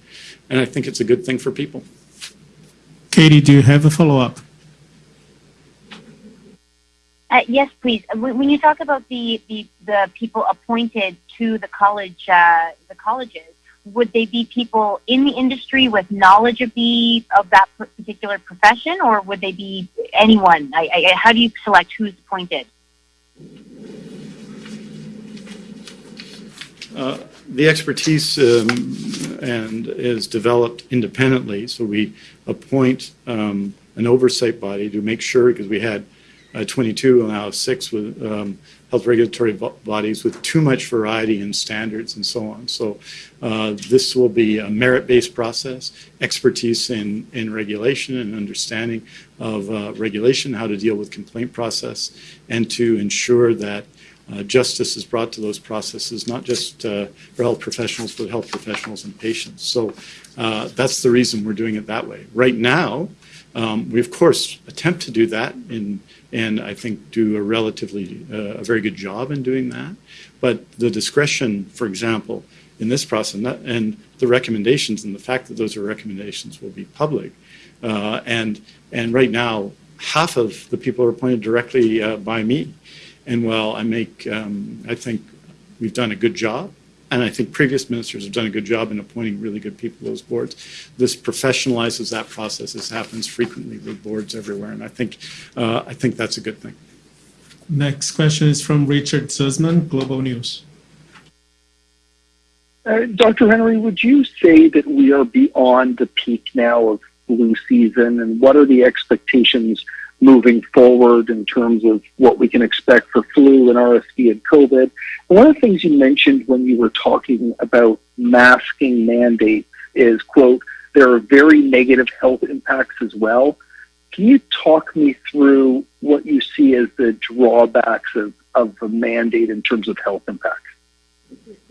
and I think it's a good thing for people. Katie, do you have a follow up? Uh, yes, please. When you talk about the, the, the people appointed to the college, uh, the colleges, would they be people in the industry with knowledge of the of that particular profession, or would they be anyone? I, I, how do you select who's appointed? Uh, the expertise um, and is developed independently, so we appoint um, an oversight body to make sure because we had uh, 22 and now six with um, health regulatory bodies with too much variety in standards and so on. So uh, this will be a merit-based process, expertise in, in regulation and understanding of uh, regulation, how to deal with complaint process, and to ensure that uh, justice is brought to those processes, not just uh, for health professionals, but health professionals and patients. So uh, that's the reason we're doing it that way. Right now, um, we of course attempt to do that in and I think do a relatively uh, a very good job in doing that. But the discretion, for example, in this process, and, that, and the recommendations and the fact that those are recommendations will be public, uh, and and right now half of the people are appointed directly uh, by me, and while I make um, I think we've done a good job and I think previous ministers have done a good job in appointing really good people to those boards. This professionalizes that process. This happens frequently with boards everywhere, and I think uh, I think that's a good thing. Next question is from Richard Zussman, Global News. Uh, Dr. Henry, would you say that we are beyond the peak now of flu season, and what are the expectations moving forward in terms of what we can expect for flu and RSV and COVID. One of the things you mentioned when you were talking about masking mandates is, quote, there are very negative health impacts as well. Can you talk me through what you see as the drawbacks of, of the mandate in terms of health impacts?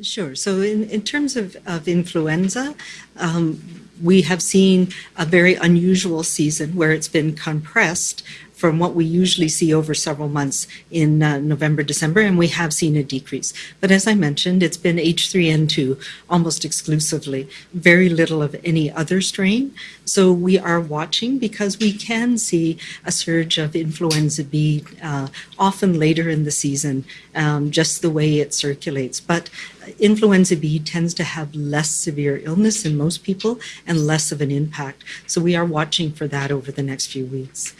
Sure. So, in, in terms of, of influenza, um, we have seen a very unusual season where it's been compressed from what we usually see over several months in uh, November, December, and we have seen a decrease. But as I mentioned, it's been H3N2 almost exclusively, very little of any other strain. So we are watching because we can see a surge of influenza B uh, often later in the season, um, just the way it circulates. But influenza B tends to have less severe illness in most people and less of an impact. So we are watching for that over the next few weeks.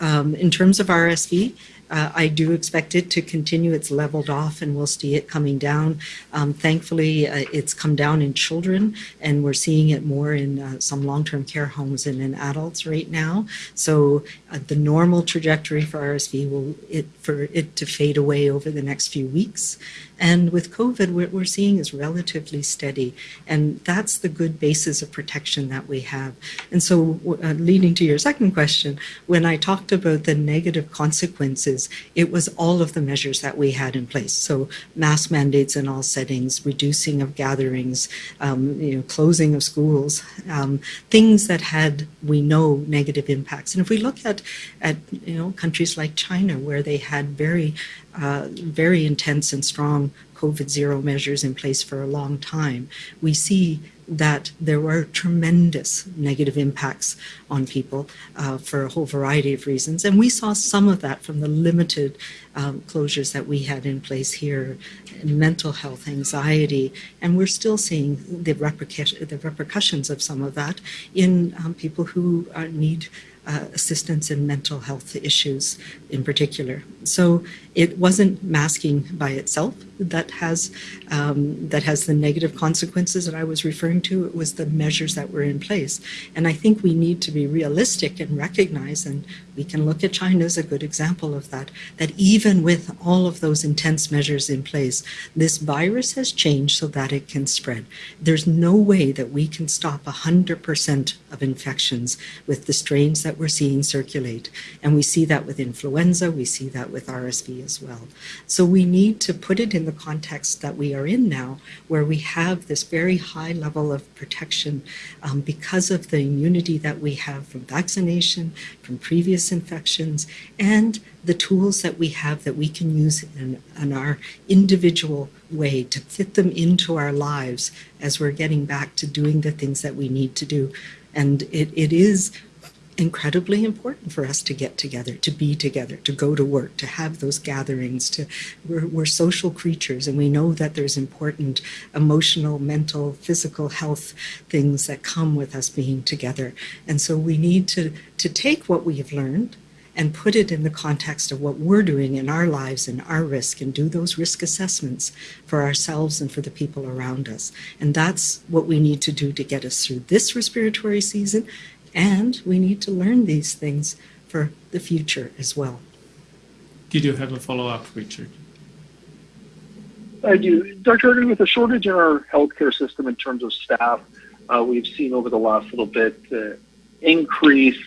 Um, in terms of RSV, uh, I do expect it to continue. It's leveled off and we'll see it coming down. Um, thankfully, uh, it's come down in children and we're seeing it more in uh, some long-term care homes and in adults right now. So uh, the normal trajectory for RSV will it for it to fade away over the next few weeks. And with COVID, what we're seeing is relatively steady. And that's the good basis of protection that we have. And so uh, leading to your second question, when I talked about the negative consequences it was all of the measures that we had in place. So mask mandates in all settings, reducing of gatherings, um, you know, closing of schools, um, things that had, we know, negative impacts. And if we look at, at you know, countries like China, where they had very, uh, very intense and strong COVID zero measures in place for a long time, we see that there were tremendous negative impacts on people uh, for a whole variety of reasons. And we saw some of that from the limited um, closures that we had in place here, mental health, anxiety, and we're still seeing the, the repercussions of some of that in um, people who uh, need uh, assistance in mental health issues in particular. So it wasn't masking by itself that has um, that has the negative consequences that I was referring to. It was the measures that were in place, and I think we need to be realistic and recognize, and we can look at China as a good example of that. That even with all of those intense measures in place, this virus has changed so that it can spread. There's no way that we can stop 100% of infections with the strains that we're seeing circulate, and we see that with influenza. We see that with RSV as well. So we need to put it in the context that we are in now, where we have this very high level of protection um, because of the immunity that we have from vaccination, from previous infections, and the tools that we have that we can use in, in our individual way to fit them into our lives as we're getting back to doing the things that we need to do. And it, it is incredibly important for us to get together, to be together, to go to work, to have those gatherings. To we're, we're social creatures, and we know that there's important emotional, mental, physical health things that come with us being together. And so we need to to take what we have learned and put it in the context of what we're doing in our lives and our risk and do those risk assessments for ourselves and for the people around us. And that's what we need to do to get us through this respiratory season and we need to learn these things for the future as well. Did you have a follow up, Richard? I do. Dr. Erden, with a shortage in our healthcare system in terms of staff, uh, we've seen over the last little bit uh, increase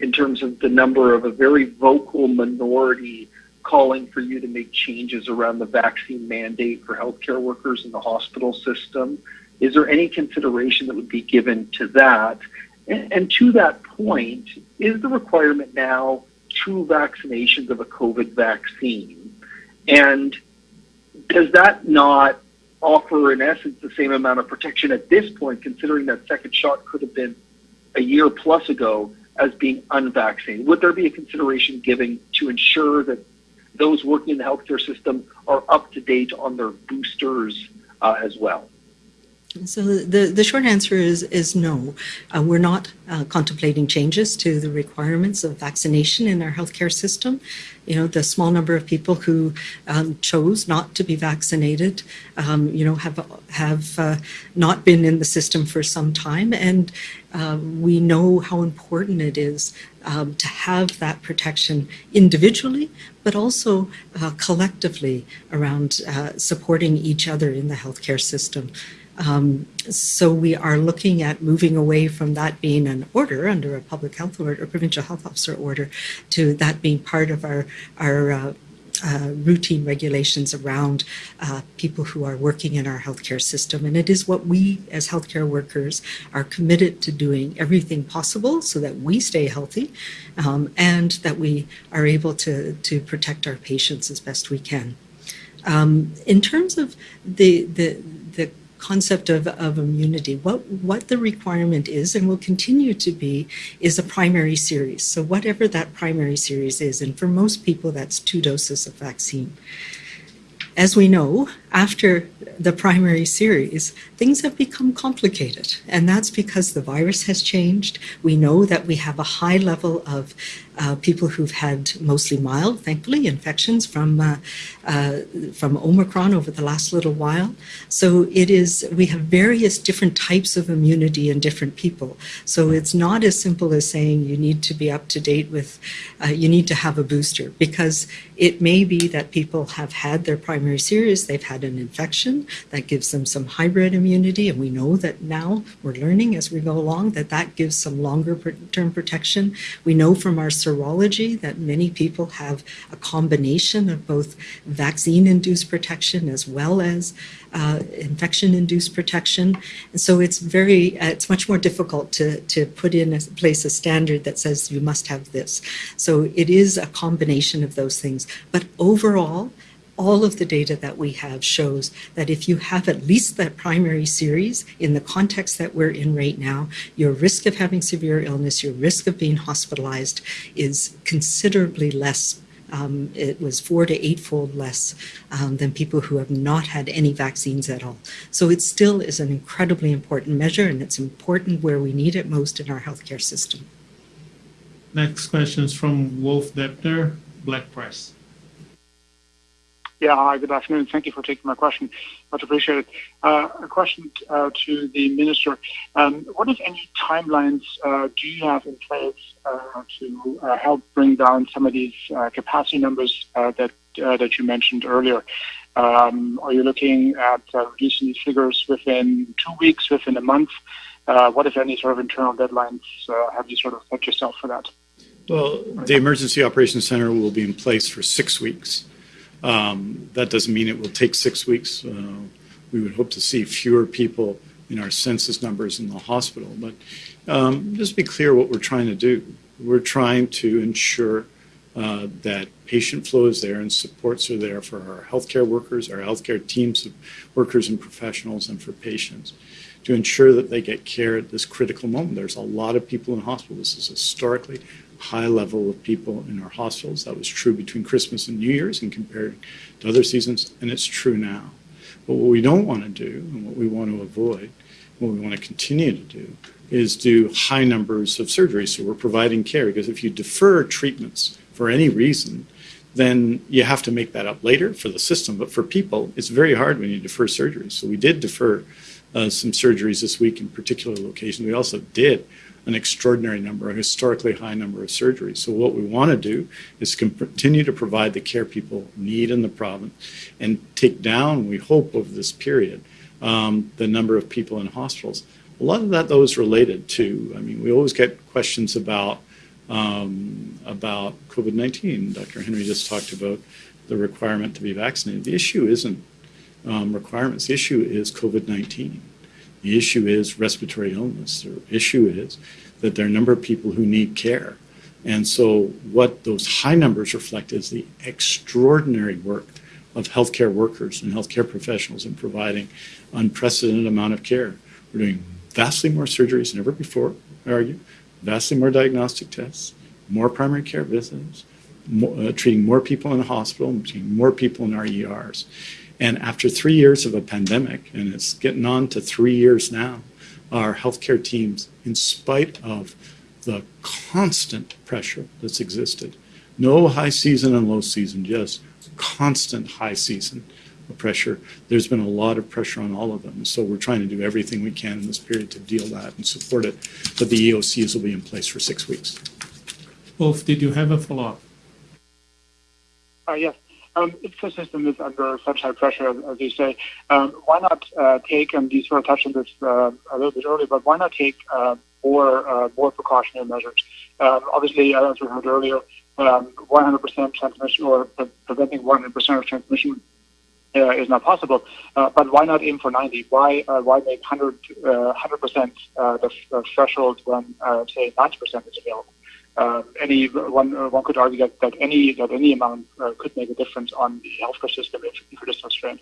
in terms of the number of a very vocal minority calling for you to make changes around the vaccine mandate for healthcare workers in the hospital system. Is there any consideration that would be given to that? And, and to that point, is the requirement now two vaccinations of a COVID vaccine? And does that not offer, in essence, the same amount of protection at this point, considering that second shot could have been a year plus ago as being unvaccinated? Would there be a consideration given to ensure that those working in the healthcare system are up to date on their boosters uh, as well? So the, the short answer is, is no. Uh, we're not uh, contemplating changes to the requirements of vaccination in our healthcare system. You know, the small number of people who um, chose not to be vaccinated, um, you know, have have uh, not been in the system for some time, and uh, we know how important it is um, to have that protection individually, but also uh, collectively around uh, supporting each other in the healthcare system. Um, so we are looking at moving away from that being an order under a public health order, or provincial health officer order, to that being part of our our uh, uh, routine regulations around uh, people who are working in our healthcare system. And it is what we as healthcare workers are committed to doing everything possible so that we stay healthy um, and that we are able to, to protect our patients as best we can. Um, in terms of the, the, the concept of, of immunity. What, what the requirement is and will continue to be is a primary series. So whatever that primary series is, and for most people that's two doses of vaccine. As we know, after the primary series, things have become complicated. And that's because the virus has changed. We know that we have a high level of uh, people who've had mostly mild, thankfully, infections from uh, uh, from Omicron over the last little while. So it is we have various different types of immunity in different people. So it's not as simple as saying you need to be up to date with, uh, you need to have a booster because it may be that people have had their primary series, they've had an infection that gives them some hybrid immunity, and we know that now we're learning as we go along that that gives some longer term protection. We know from our serology that many people have a combination of both vaccine induced protection as well as uh, infection induced protection. And so it's very, uh, it's much more difficult to, to put in a place a standard that says you must have this. So it is a combination of those things. But overall, all of the data that we have shows that if you have at least that primary series in the context that we're in right now, your risk of having severe illness, your risk of being hospitalized is considerably less. Um, it was four to eightfold less um, than people who have not had any vaccines at all. So it still is an incredibly important measure, and it's important where we need it most in our healthcare system. Next question is from Wolf Depner, Black Press. Yeah, hi, good afternoon. Thank you for taking my question. Much appreciated. Uh, a question uh, to the minister. Um, what, if any, timelines uh, do you have in place to help bring down some of these capacity numbers that that you mentioned earlier? Um, are you looking at reducing these figures within two weeks, within a month? what, if any, sort of internal deadlines have you sort of set yourself for that? Well, the Emergency Operations Center will be in place for six weeks. Um, that doesn't mean it will take six weeks. Uh, we would hope to see fewer people in our census numbers in the hospital. But um, just be clear what we're trying to do. We're trying to ensure uh, that patient flow is there and supports are there for our healthcare workers, our healthcare teams of workers and professionals, and for patients to ensure that they get care at this critical moment. There's a lot of people in hospital. This is historically high level of people in our hospitals. That was true between Christmas and New Year's and compared to other seasons, and it's true now. But what we don't want to do and what we want to avoid, what we want to continue to do, is do high numbers of surgeries. So we're providing care because if you defer treatments for any reason, then you have to make that up later for the system. But for people, it's very hard when you defer surgeries. So we did defer uh, some surgeries this week in particular locations. We also did an extraordinary number, a historically high number of surgeries. So what we want to do is continue to provide the care people need in the province and take down, we hope, over this period, um, the number of people in hospitals. A lot of that, though, is related to, I mean, we always get questions about um, about COVID-19. Dr. Henry just talked about the requirement to be vaccinated. The issue isn't um, requirements. The issue is COVID-19. The issue is respiratory illness. The issue is that there are a number of people who need care. And so, what those high numbers reflect is the extraordinary work of healthcare workers and healthcare professionals in providing unprecedented amount of care. We're doing vastly more surgeries than ever before, I argue, vastly more diagnostic tests, more primary care visits, more, uh, treating more people in the hospital, treating more people in our ERs. And after three years of a pandemic, and it's getting on to three years now, our healthcare teams, in spite of the constant pressure that's existed, no high season and low season, just constant high season of pressure. There's been a lot of pressure on all of them. So we're trying to do everything we can in this period to deal that and support it. But the EOCs will be in place for six weeks. Wolf, did you have a follow-up? Uh, yes. Um, if the system is under such high pressure, as you say, um, why not uh, take, and you sort of touched on this uh, a little bit earlier, but why not take uh, more uh, more precautionary measures? Um, obviously, as we heard earlier, 100% um, transmission or pre- preventing 100% of transmission uh, is not possible. Uh, but why not aim for 90? Why why make 100 100% the, the threshold when say 90% is available? Uh, any one uh, one could argue that, that any that any amount uh, could make a difference on the healthcare system if, if it is so strained.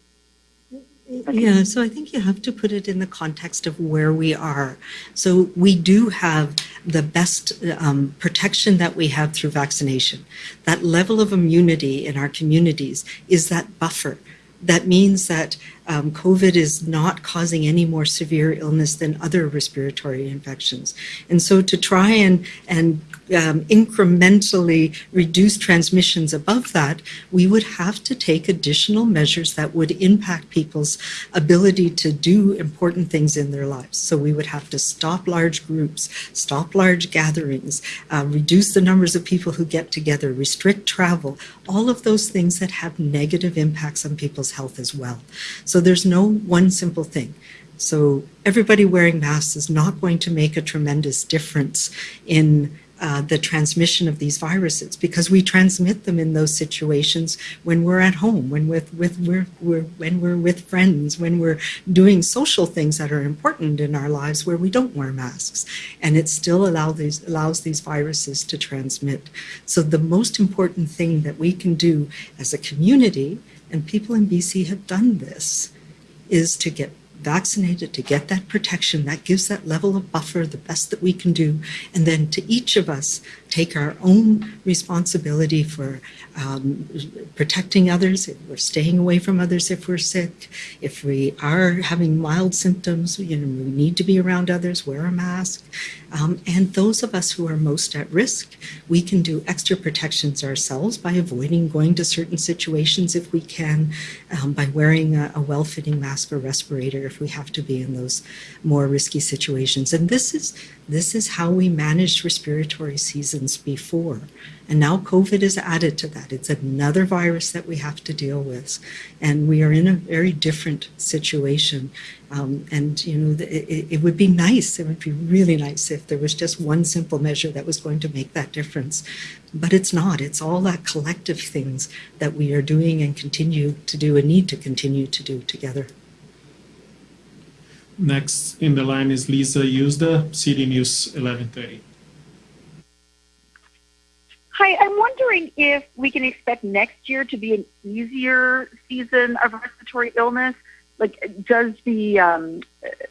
Yeah, so I think you have to put it in the context of where we are. So we do have the best um, protection that we have through vaccination. That level of immunity in our communities is that buffer. That means that um, COVID is not causing any more severe illness than other respiratory infections. And so to try and, and um, incrementally reduce transmissions above that, we would have to take additional measures that would impact people's ability to do important things in their lives. So we would have to stop large groups, stop large gatherings, uh, reduce the numbers of people who get together, restrict travel, all of those things that have negative impacts on people's health as well. So there's no one simple thing. So everybody wearing masks is not going to make a tremendous difference in uh, the transmission of these viruses because we transmit them in those situations when we're at home, when with, with we're, we're, when we're with friends, when we're doing social things that are important in our lives where we don't wear masks, and it still these, allows these viruses to transmit. So the most important thing that we can do as a community, and people in BC have done this, is to get vaccinated, to get that protection. That gives that level of buffer, the best that we can do. And then to each of us, take our own responsibility for um, protecting others, if we're staying away from others if we're sick, if we are having mild symptoms, you know, we need to be around others, wear a mask. Um, and those of us who are most at risk, we can do extra protections ourselves by avoiding going to certain situations if we can, um, by wearing a, a well-fitting mask or respirator if we have to be in those more risky situations. And this is this is how we managed respiratory seasons before. And now COVID is added to that. It's another virus that we have to deal with. And we are in a very different situation. Um, and, you know, it, it would be nice, it would be really nice if there was just one simple measure that was going to make that difference. But it's not. It's all that collective things that we are doing and continue to do and need to continue to do together. Next in the line is Lisa Yuzda, CityNews 1130. Hi, I'm wondering if we can expect next year to be an easier season of respiratory illness. Like, does the um,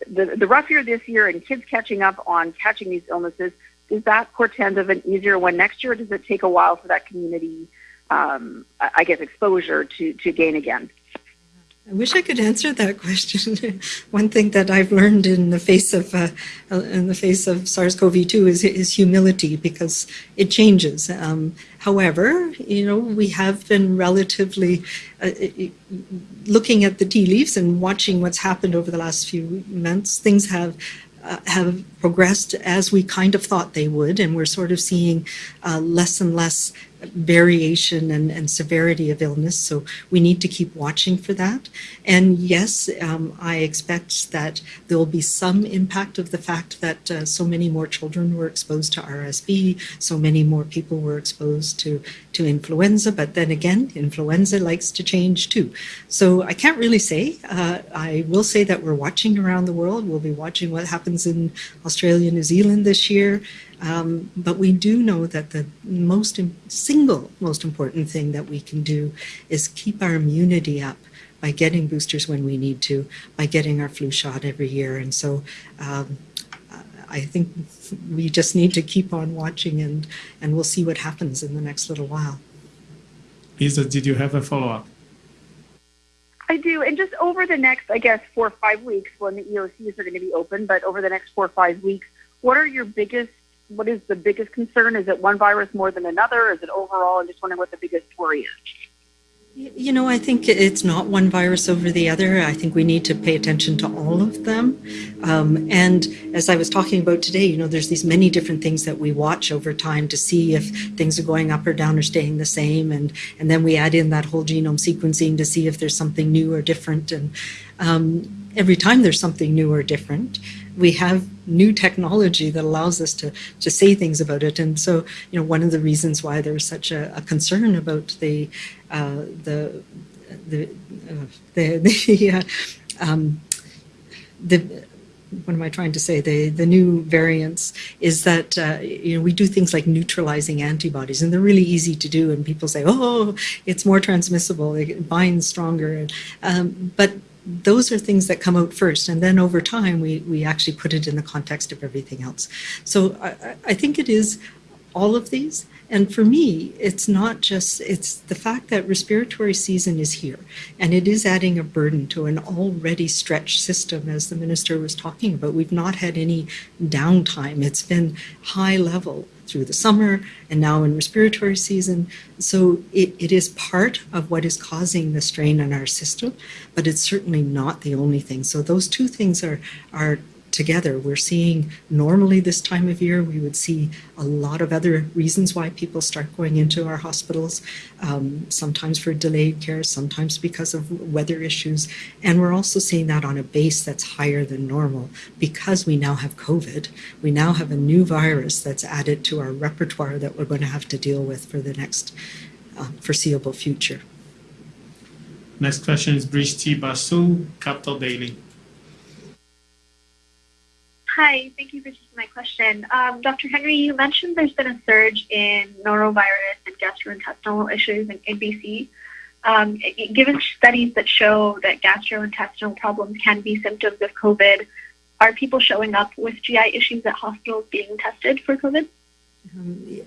the, the rough year this year and kids catching up on catching these illnesses does that portend of an easier one next year? Or does it take a while for that community, um, I guess, exposure to to gain again? I wish I could answer that [laughs] question. One thing that I've learned in the face of uh, in the face of SARS-CoV-2 is, is humility because it changes. Um, however, you know we have been relatively uh, looking at the tea leaves and watching what's happened over the last few months. Things have uh, have progressed as we kind of thought they would, and we're sort of seeing uh, less and less variation and, and, severity of illness. So we need to keep watching for that. And yes, um, I expect that there will be some impact of the fact that uh, so many more children were exposed to RSV, so many more people were exposed to, to influenza. But then again, influenza likes to change too. So I can't really say. Uh, I will say that we're watching around the world. We'll be watching what happens in Australia, New Zealand this year. Um, but we do know that the most single most important thing that we can do is keep our immunity up by getting boosters when we need to, by getting our flu shot every year. And so um, I think we just need to keep on watching and, and we'll see what happens in the next little while. Lisa, did you have a follow-up? I do. And just over the next, I guess, four or five weeks when the EOCs are going to be open, but over the next four or five weeks, what are your biggest what is the biggest concern? Is it one virus more than another? Is it overall? I'm just wondering what the biggest worry is. You know, I think it's not one virus over the other. I think we need to pay attention to all of them. Um, and as I was talking about today, you know, there's these many different things that we watch over time to see if things are going up or down or staying the same. And, and then we add in that whole genome sequencing to see if there's something new or different. And um, every time there's something new or different, we have new technology that allows us to to say things about it. And so, you know, one of the reasons why there's such a, a concern about the uh, the the uh, the [laughs] the, uh, um, the what am I trying to say? The the new variants is that uh, you know we do things like neutralizing antibodies, and they're really easy to do. And people say, "Oh, it's more transmissible; it binds stronger." Um, but those are things that come out first and then over time we we actually put it in the context of everything else. So i, I think it is all of these and for me it's not just it's the fact that respiratory season is here and it is adding a burden to an already stretched system as the minister was talking about we've not had any downtime it's been high level through the summer and now in respiratory season. So it, it is part of what is causing the strain on our system, but it's certainly not the only thing. So those two things are, are together. We're seeing normally this time of year, we would see a lot of other reasons why people start going into our hospitals, um, sometimes for delayed care, sometimes because of weather issues. And we're also seeing that on a base that's higher than normal because we now have COVID. We now have a new virus that's added to our repertoire that we're going to have to deal with for the next uh, foreseeable future. Next question is Brishti Basu, Capital Daily. Hi, thank you for taking my question. Um, Dr. Henry, you mentioned there's been a surge in norovirus and gastrointestinal issues in, in BC. Um, given studies that show that gastrointestinal problems can be symptoms of COVID, are people showing up with GI issues at hospitals being tested for COVID?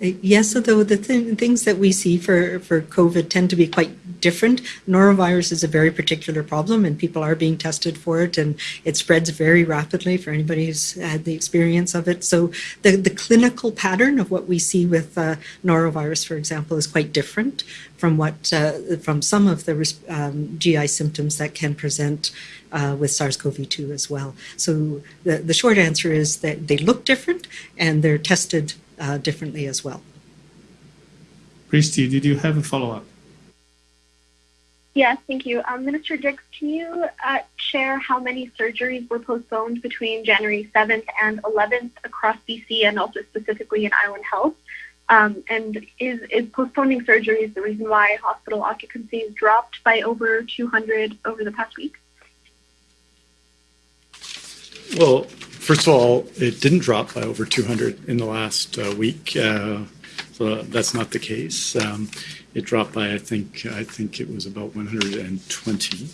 Yes, although the th- things that we see for, for COVID tend to be quite different. Norovirus is a very particular problem, and people are being tested for it, and it spreads very rapidly for anybody who's had the experience of it. So the, the clinical pattern of what we see with uh, norovirus, for example, is quite different from what uh, from some of the um, GI symptoms that can present uh, with SARS-CoV-2 as well. So the, the short answer is that they look different, and they're tested uh, differently as well. Brishti, did you have a follow-up? Yes, thank you. Um, Minister Dix, can you uh, share how many surgeries were postponed between January 7th and 11th across BC and also specifically in Island Health? Um, and is, is postponing surgeries the reason why hospital occupancies dropped by over 200 over the past week? Well, first of all, it didn't drop by over 200 in the last uh, week. Uh, so that's not the case. Um, it dropped by, I think, I think it was about 120.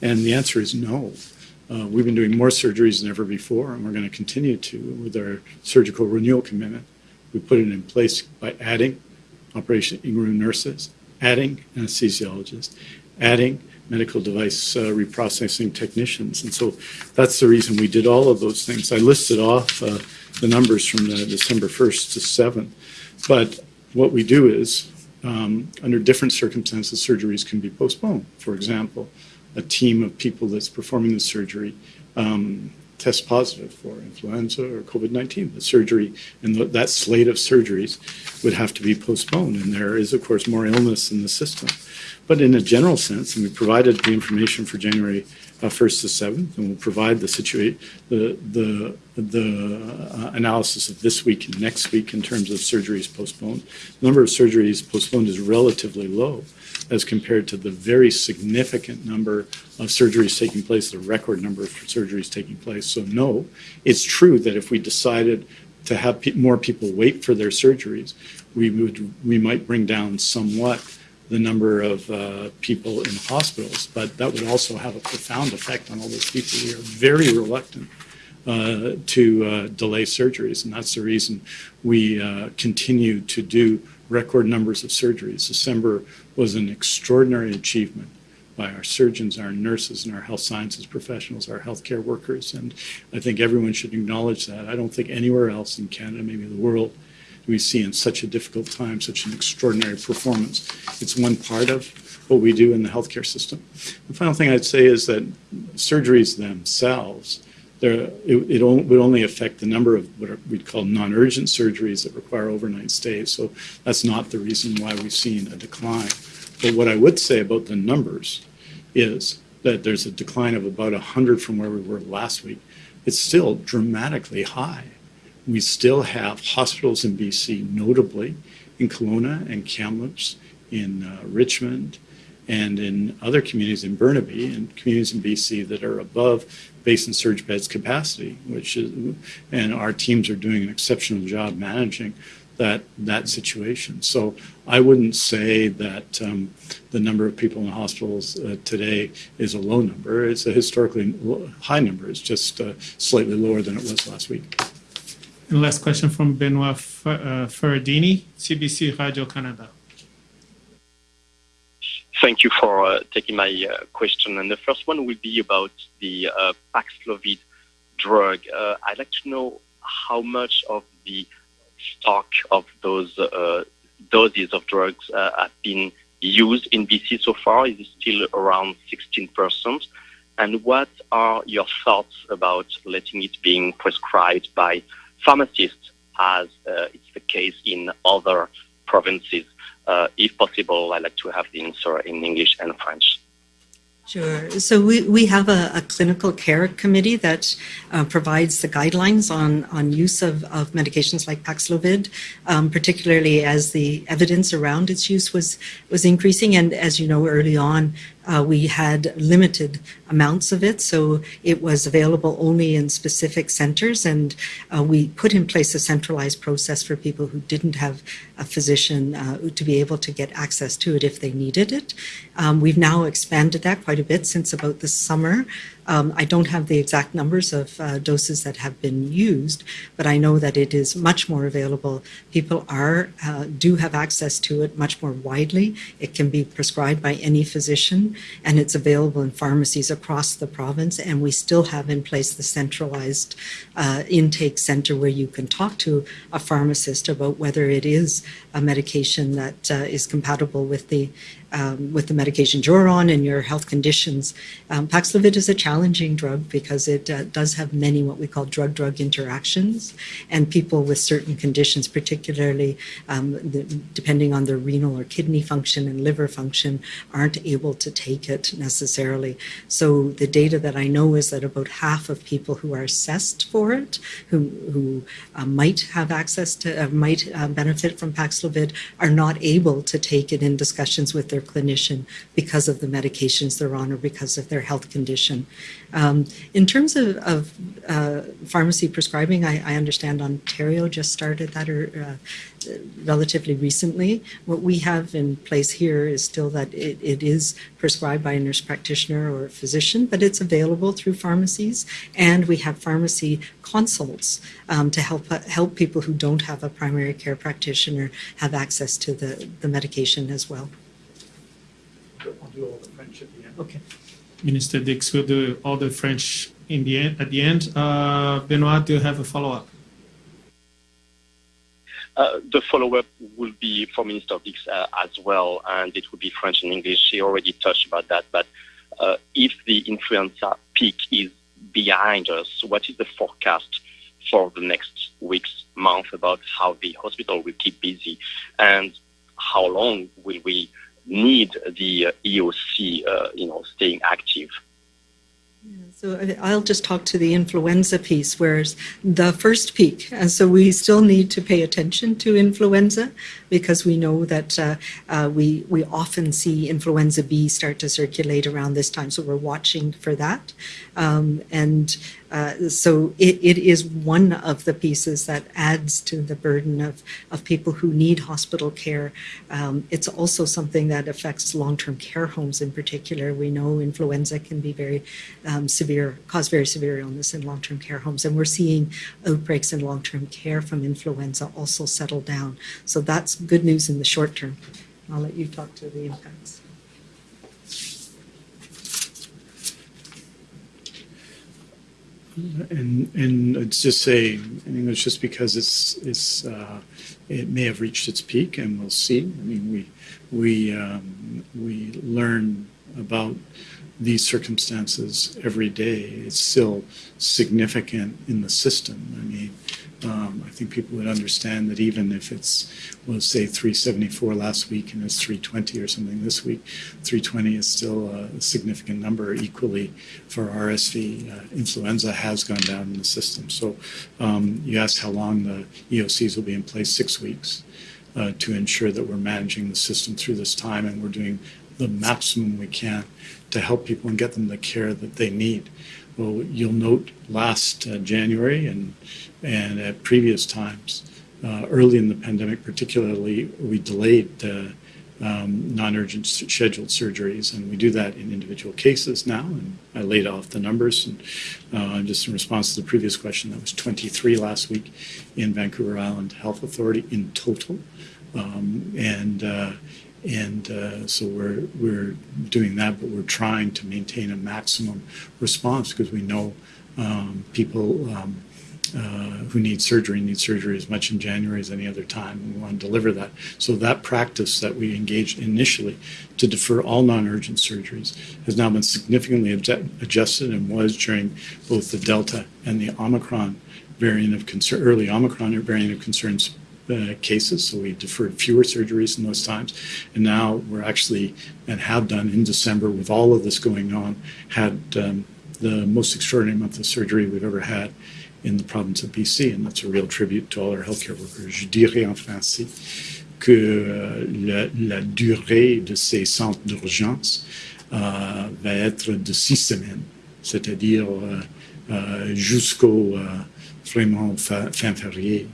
And the answer is no. Uh, we've been doing more surgeries than ever before, and we're going to continue to with our surgical renewal commitment. We put it in place by adding operation room nurses, adding anesthesiologists, adding medical device uh, reprocessing technicians. And so that's the reason we did all of those things. I listed off uh, the numbers from the December 1st to 7th. But what we do is, um, under different circumstances, surgeries can be postponed. For example, a team of people that's performing the surgery um, tests positive for influenza or COVID 19. The surgery and th- that slate of surgeries would have to be postponed. And there is, of course, more illness in the system. But in a general sense, and we provided the information for January uh, 1st to 7th, and we'll provide the situation, the the the uh, analysis of this week and next week in terms of surgeries postponed. The number of surgeries postponed is relatively low as compared to the very significant number of surgeries taking place, the record number of surgeries taking place. So no, it's true that if we decided to have pe- more people wait for their surgeries, we would we might bring down somewhat the number of uh, people in hospitals, but that would also have a profound effect on all those people. We are very reluctant uh, to uh, delay surgeries, and that's the reason we uh, continue to do record numbers of surgeries. December was an extraordinary achievement by our surgeons, our nurses, and our health sciences professionals, our healthcare workers, and I think everyone should acknowledge that. I don't think anywhere else in Canada, maybe the world, we see in such a difficult time such an extraordinary performance. It's one part of what we do in the healthcare system. The final thing I'd say is that surgeries themselves, it, it would only affect the number of what we'd call non-urgent surgeries that require overnight stays. So that's not the reason why we've seen a decline. But what I would say about the numbers is that there's a decline of about 100 from where we were last week. It's still dramatically high. We still have hospitals in BC, notably in Kelowna and Kamloops, in uh, Richmond, and in other communities in Burnaby and communities in BC that are above base and surge beds capacity, which is, and our teams are doing an exceptional job managing that that situation. So I wouldn't say that um, the number of people in hospitals uh, today is a low number. It's a historically high number. It's just uh, slightly lower than it was last week. And last question from Benoit Ferradini, CBC Radio Canada. Thank you for uh, taking my uh, question. And the first one will be about the uh, Paxlovid drug. I'd like to know how much of the stock of those doses of drugs have been used in BC so far? Is it still around 16%? And what are your thoughts about letting it being prescribed by pharmacists as uh, it's the case in other provinces? Uh, if possible, I'd like to have the answer in English and French. Sure. So we, we have a, a clinical care committee that uh, provides the guidelines on, on use of, of medications like Paxlovid, um, particularly as the evidence around its use was, was increasing. And as you know, early on, uh, we had limited amounts of it, so it was available only in specific centers, and uh, we put in place a centralized process for people who didn't have a physician uh, to be able to get access to it if they needed it. Um, we've now expanded that quite a bit since about the summer. Um, I don't have the exact numbers of uh, doses that have been used, but I know that it is much more available. People are uh, do have access to it much more widely. It can be prescribed by any physician, and it's available in pharmacies across the province. And we still have in place the centralized uh, intake center where you can talk to a pharmacist about whether it is a medication that uh, is compatible with the um, with the medications you're on and your health conditions. Um, Paxlovid is a challenging drug because it uh, does have many what we call drug-drug interactions, and people with certain conditions, particularly um, the, depending on their renal or kidney function and liver function, aren't able to take it necessarily. So the data that I know is that about half of people who are assessed for it, who, who uh, might have access to, uh, might uh, benefit from Paxlovid, are not able to take it in discussions with their clinician because of the medications they're on or because of their health condition. Um, in terms of, of uh, pharmacy prescribing, I, I, understand Ontario just started that or uh, relatively recently. What we have in place here is still that it, it is prescribed by a nurse practitioner or a physician, but it's available through pharmacies, and we have pharmacy consults um, to help uh, help people who don't have a primary care practitioner have access to the, the medication as well. I'll do all the French at the end. Okay. Minister Dix will do all the French in the end, at the end. Uh, Benoit, do you have a follow-up? Uh, the follow-up will be for Minister Dix uh, as well, and it will be French and English. She already touched about that, but uh, if the influenza peak is behind us, what is the forecast for the next weeks, month about how the hospital will keep busy, and how long will we need the uh, EOC, uh, you know, staying active. So I'll just talk to the influenza piece, whereas the first peak, and so we still need to pay attention to influenza because we know that uh, uh, we we often see influenza B start to circulate around this time, so we're watching for that, um, and uh, so it, it is one of the pieces that adds to the burden of, of people who need hospital care. Um, it's also something that affects long-term care homes in particular. We know influenza can be very um, severe, cause very severe illness in long-term care homes, and we're seeing outbreaks in long-term care from influenza also settle down. So that's good news in the short term. I'll let you talk to the impacts. And and it's just say in English, just because it's it's uh, it may have reached its peak, and we'll see. I mean, we we um, we learn about these circumstances every day. It's still significant in the system. I mean, um, I think people would understand that even if it's, we'll say 374 last week and it's 320 or something this week, 320 is still a significant number equally for RSV. Uh, influenza has gone down in the system. So um, you asked how long the EOCs will be in place, six weeks. Uh, to ensure that we're managing the system through this time and we're doing the maximum we can to help people and get them the care that they need. Well, you'll note last uh, January and and at previous times, uh, early in the pandemic, particularly, we delayed uh, um, non-urgent scheduled surgeries, and we do that in individual cases now. And I laid off the numbers, and uh, just in response to the previous question, that was 23 last week in Vancouver Island Health Authority in total, um, and uh, and uh, so we're we're doing that, but we're trying to maintain a maximum response because we know um, people um, uh, who need surgery need surgery as much in January as any other time. We want to deliver that. So that practice that we engaged initially to defer all non-urgent surgeries has now been significantly adjusted and was during both the Delta and the Omicron variant of concern, early Omicron variant of concerns uh, cases, so we deferred fewer surgeries in those times. And now we're actually, and have done in December with all of this going on, had um, the most extraordinary month of surgery we've ever had in the province of BC, and that's a real tribute to all our healthcare workers. Je dirais en français que euh, la, la, durée de ces centres d'urgence euh, va être de six semaines, c'est-à-dire euh, jusqu'au vraiment fin, fin février.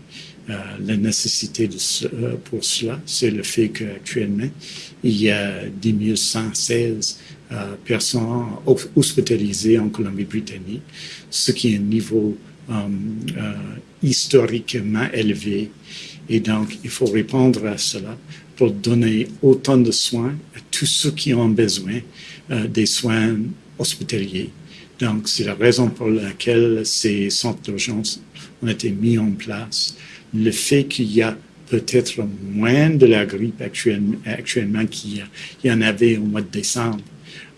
Euh, la nécessité euh, pour cela, c'est le fait qu'actuellement, il y a 10 116 euh, personnes hos- hospitalisées en Colombie-Britannique, ce qui est un niveau historiquement élevé. Et donc, il faut répondre à cela pour donner autant de soins à tous ceux qui ont besoin des soins hospitaliers. Donc, c'est la raison pour laquelle ces centres d'urgence ont été mis en place. Le fait qu'il y a peut-être moins de la grippe actuellement, qu'il y, en avait au mois de décembre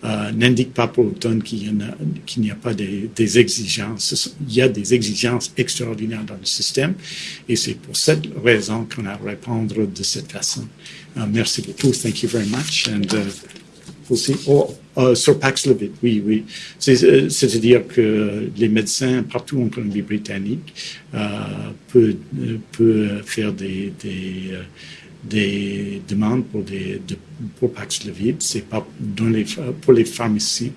euh, n'indique pas pour autant qu'il n'y a pas des, exigences. Il y a des exigences extraordinaires dans le système et c'est pour cette raison qu'on a à répondre de cette façon. Euh, merci beaucoup. Thank you very much. And, uh, see. Oh, euh, sur Paxlovid, oui, oui. Euh, C'est-à-dire que les médecins partout en Colombie-Britannique euh, peuvent, euh, peuvent faire des, des, des demandes pour, des, de, pour Paxlovid. C'est pas dans les, pour les pharmaciens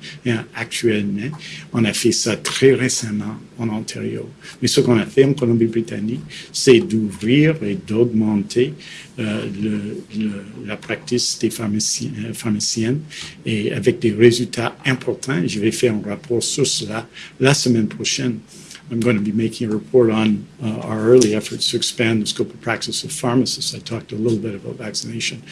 actuellement. On a fait ça très récemment en Ontario. Mais ce qu'on a fait en Colombie-Britannique, c'est d'ouvrir et d'augmenter euh, le, le- la pratique des pharmaciens, euh, pharmaciennes et avec des résultats importants. Je vais faire un rapport sur cela la semaine prochaine. I'm going to be making a report on uh, our early efforts to expand the scope of practice of pharmacists. I talked a little bit about vaccination,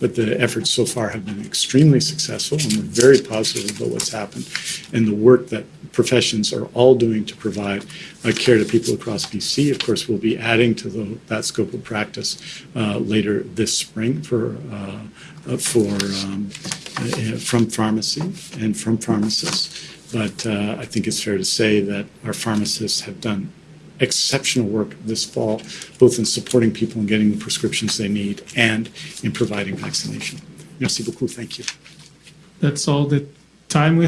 but the efforts so far have been extremely successful, and we're very positive about what's happened and the work that professions are all doing to provide uh, care to people across BC. Of course, we'll be adding to the, that scope of practice uh, later this spring for uh, uh, for um, uh, from pharmacy and from pharmacists. But uh, I think it's fair to say that our pharmacists have done exceptional work this fall, both in supporting people in getting the prescriptions they need and in providing vaccination. Merci beaucoup. Thank you. That's all the time we